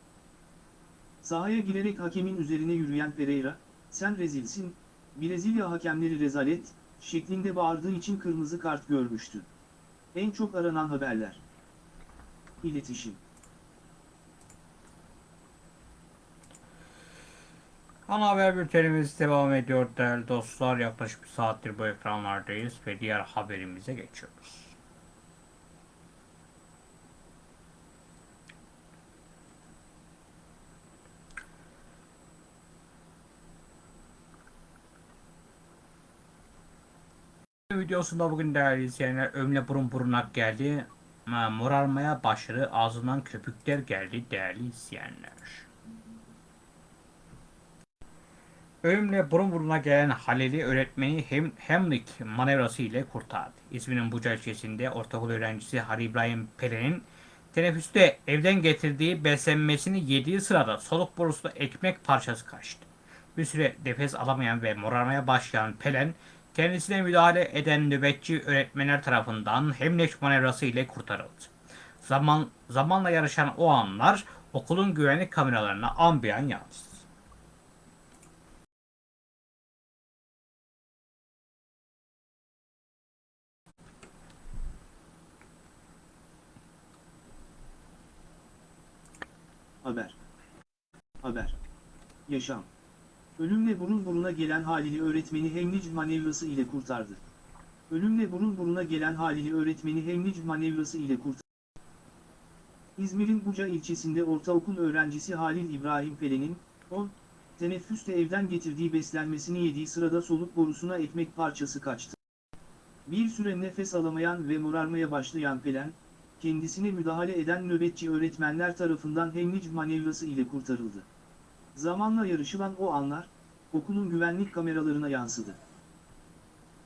Sahaya girerek hakemin üzerine yürüyen Pereira, sen rezilsin, Brezilya hakemleri rezalet, şeklinde bağırdığı için kırmızı kart görmüştü. En çok aranan haberler. İletişim. Ana haber bültenimiz devam ediyor değerli dostlar. Yaklaşık bir saattir bu ekranlardayız ve diğer haberimize geçiyoruz. videosunda bugün değerli izleyenler ömle burun burunak geldi. Ma- Morarmaya başladı. Ağzından köpükler geldi değerli izleyenler. Ölümle burun buruna gelen Halil'i öğretmeni Hem Hemlik manevrası ile kurtardı. İzmir'in Buca ilçesinde ortaokul öğrencisi Halil İbrahim Peren'in teneffüste evden getirdiği beslenmesini yediği sırada soluk borusunda ekmek parçası kaçtı. Bir süre nefes alamayan ve morarmaya başlayan Pelen, kendisine müdahale eden nöbetçi öğretmenler tarafından Hemlik manevrası ile kurtarıldı. Zaman, zamanla yarışan o anlar okulun güvenlik kameralarına ambiyan yansıdı. Haber. Haber. Yaşam. Ölümle burun buruna gelen Halil'i öğretmeni Hemlic manevrası ile kurtardı. Ölümle burun buruna gelen Halil'i öğretmeni Hemlic manevrası ile kurtardı. İzmir'in Buca ilçesinde ortaokul öğrencisi Halil İbrahim Pelen'in, 10, teneffüste evden getirdiği beslenmesini yediği sırada soluk borusuna ekmek parçası kaçtı. Bir süre nefes alamayan ve morarmaya başlayan Pelen, kendisine müdahale eden nöbetçi öğretmenler tarafından Hemlic manevrası ile kurtarıldı. Zamanla yarışılan o anlar, okulun güvenlik kameralarına yansıdı.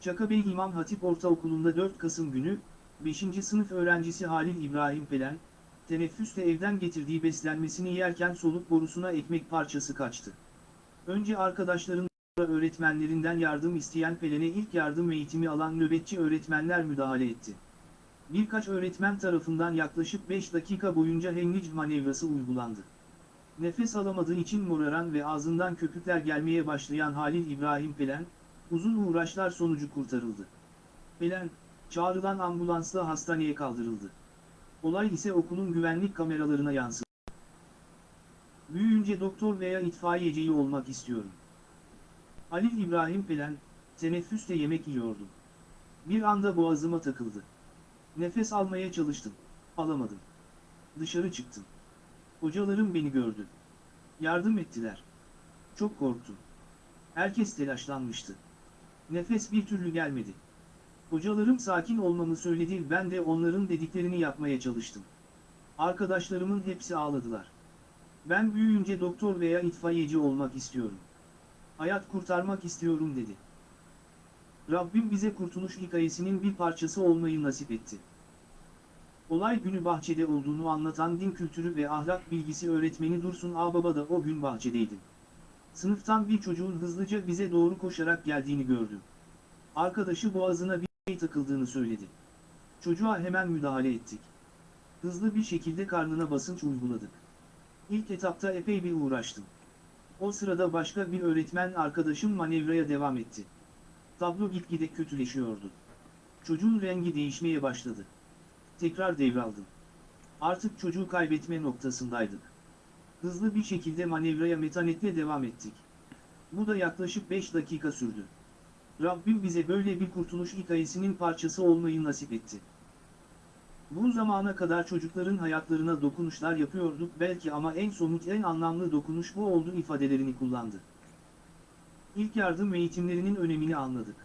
Çakabey İmam Hatip Ortaokulu'nda 4 Kasım günü, 5. sınıf öğrencisi Halil İbrahim Pelen, teneffüste evden getirdiği beslenmesini yerken soluk borusuna ekmek parçası kaçtı. Önce arkadaşların öğretmenlerinden yardım isteyen Pelen'e ilk yardım eğitimi alan nöbetçi öğretmenler müdahale etti. Birkaç öğretmen tarafından yaklaşık 5 dakika boyunca Hemlic manevrası uygulandı. Nefes alamadığı için moraran ve ağzından köpükler gelmeye başlayan Halil İbrahim Pelen, uzun uğraşlar sonucu kurtarıldı. Pelen, çağrılan ambulansla hastaneye kaldırıldı. Olay ise okulun güvenlik kameralarına yansıdı. Büyüyünce doktor veya itfaiyeciyi olmak istiyorum. Halil İbrahim Pelen, teneffüste yemek yiyordum. Bir anda boğazıma takıldı. Nefes almaya çalıştım. Alamadım. Dışarı çıktım. Hocalarım beni gördü. Yardım ettiler. Çok korktum. Herkes telaşlanmıştı. Nefes bir türlü gelmedi. Hocalarım sakin olmamı söyledi ben de onların dediklerini yapmaya çalıştım. Arkadaşlarımın hepsi ağladılar. Ben büyüyünce doktor veya itfaiyeci olmak istiyorum. Hayat kurtarmak istiyorum dedi. Rabbim bize kurtuluş hikayesinin bir parçası olmayı nasip etti. Olay günü bahçede olduğunu anlatan din kültürü ve ahlak bilgisi öğretmeni Dursun Ağbaba da o gün bahçedeydi. Sınıftan bir çocuğun hızlıca bize doğru koşarak geldiğini gördüm. Arkadaşı boğazına bir şey takıldığını söyledi. Çocuğa hemen müdahale ettik. Hızlı bir şekilde karnına basınç uyguladık. İlk etapta epey bir uğraştım. O sırada başka bir öğretmen arkadaşım manevraya devam etti. Tablo gitgide kötüleşiyordu. Çocuğun rengi değişmeye başladı. Tekrar devraldım. Artık çocuğu kaybetme noktasındaydık. Hızlı bir şekilde manevraya metanetle devam ettik. Bu da yaklaşık 5 dakika sürdü. Rabbim bize böyle bir kurtuluş hikayesinin parçası olmayı nasip etti. Bu zamana kadar çocukların hayatlarına dokunuşlar yapıyorduk belki ama en somut en anlamlı dokunuş bu oldu ifadelerini kullandı. İlk yardım eğitimlerinin önemini anladık.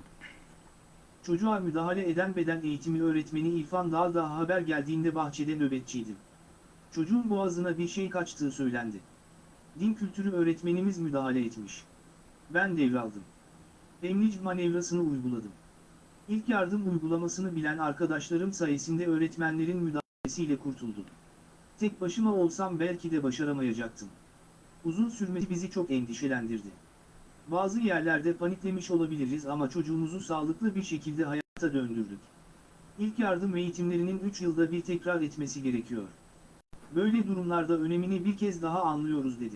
Çocuğa müdahale eden beden eğitimi öğretmeni İrfan Dağda haber geldiğinde bahçede nöbetçiydim. Çocuğun boğazına bir şey kaçtığı söylendi. Din kültürü öğretmenimiz müdahale etmiş. Ben devraldım. Emnic manevrasını uyguladım. İlk yardım uygulamasını bilen arkadaşlarım sayesinde öğretmenlerin müdahalesiyle kurtuldum. Tek başıma olsam belki de başaramayacaktım. Uzun sürmesi bizi çok endişelendirdi. Bazı yerlerde paniklemiş olabiliriz ama çocuğumuzu sağlıklı bir şekilde hayata döndürdük. İlk yardım eğitimlerinin 3 yılda bir tekrar etmesi gerekiyor. Böyle durumlarda önemini bir kez daha anlıyoruz dedi.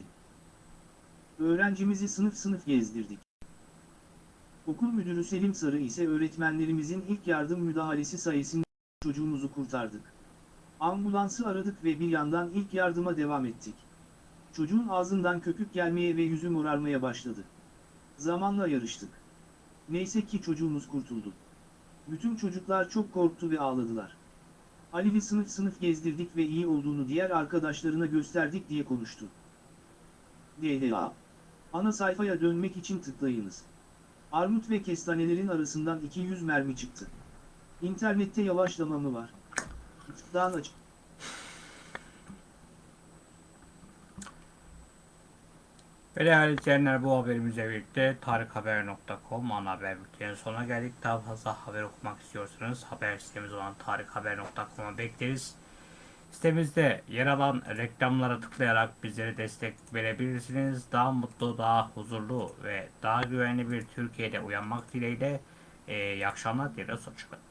Öğrencimizi sınıf sınıf gezdirdik. Okul müdürü Selim Sarı ise öğretmenlerimizin ilk yardım müdahalesi sayesinde çocuğumuzu kurtardık. Ambulansı aradık ve bir yandan ilk yardıma devam ettik. Çocuğun ağzından köpük gelmeye ve yüzü morarmaya başladı. Zamanla yarıştık. Neyse ki çocuğumuz kurtuldu. Bütün çocuklar çok korktu ve ağladılar. Ali'li sınıf sınıf gezdirdik ve iyi olduğunu diğer arkadaşlarına gösterdik diye konuştu. DHA Ana sayfaya dönmek için tıklayınız. Armut ve kestanelerin arasından 200 mermi çıktı. İnternette yavaşlama mı var? Dağın açık. Ve değerli izleyenler bu haberimizle birlikte tarikhaber.com ana haber bültenin sonuna geldik. Daha fazla haber okumak istiyorsanız haber sitemiz olan tarikhaber.com'a bekleriz. Sitemizde yer alan reklamlara tıklayarak bizlere destek verebilirsiniz. Daha mutlu, daha huzurlu ve daha güvenli bir Türkiye'de uyanmak dileğiyle. Ee, iyi akşamlar dileriz. Hoşçakalın.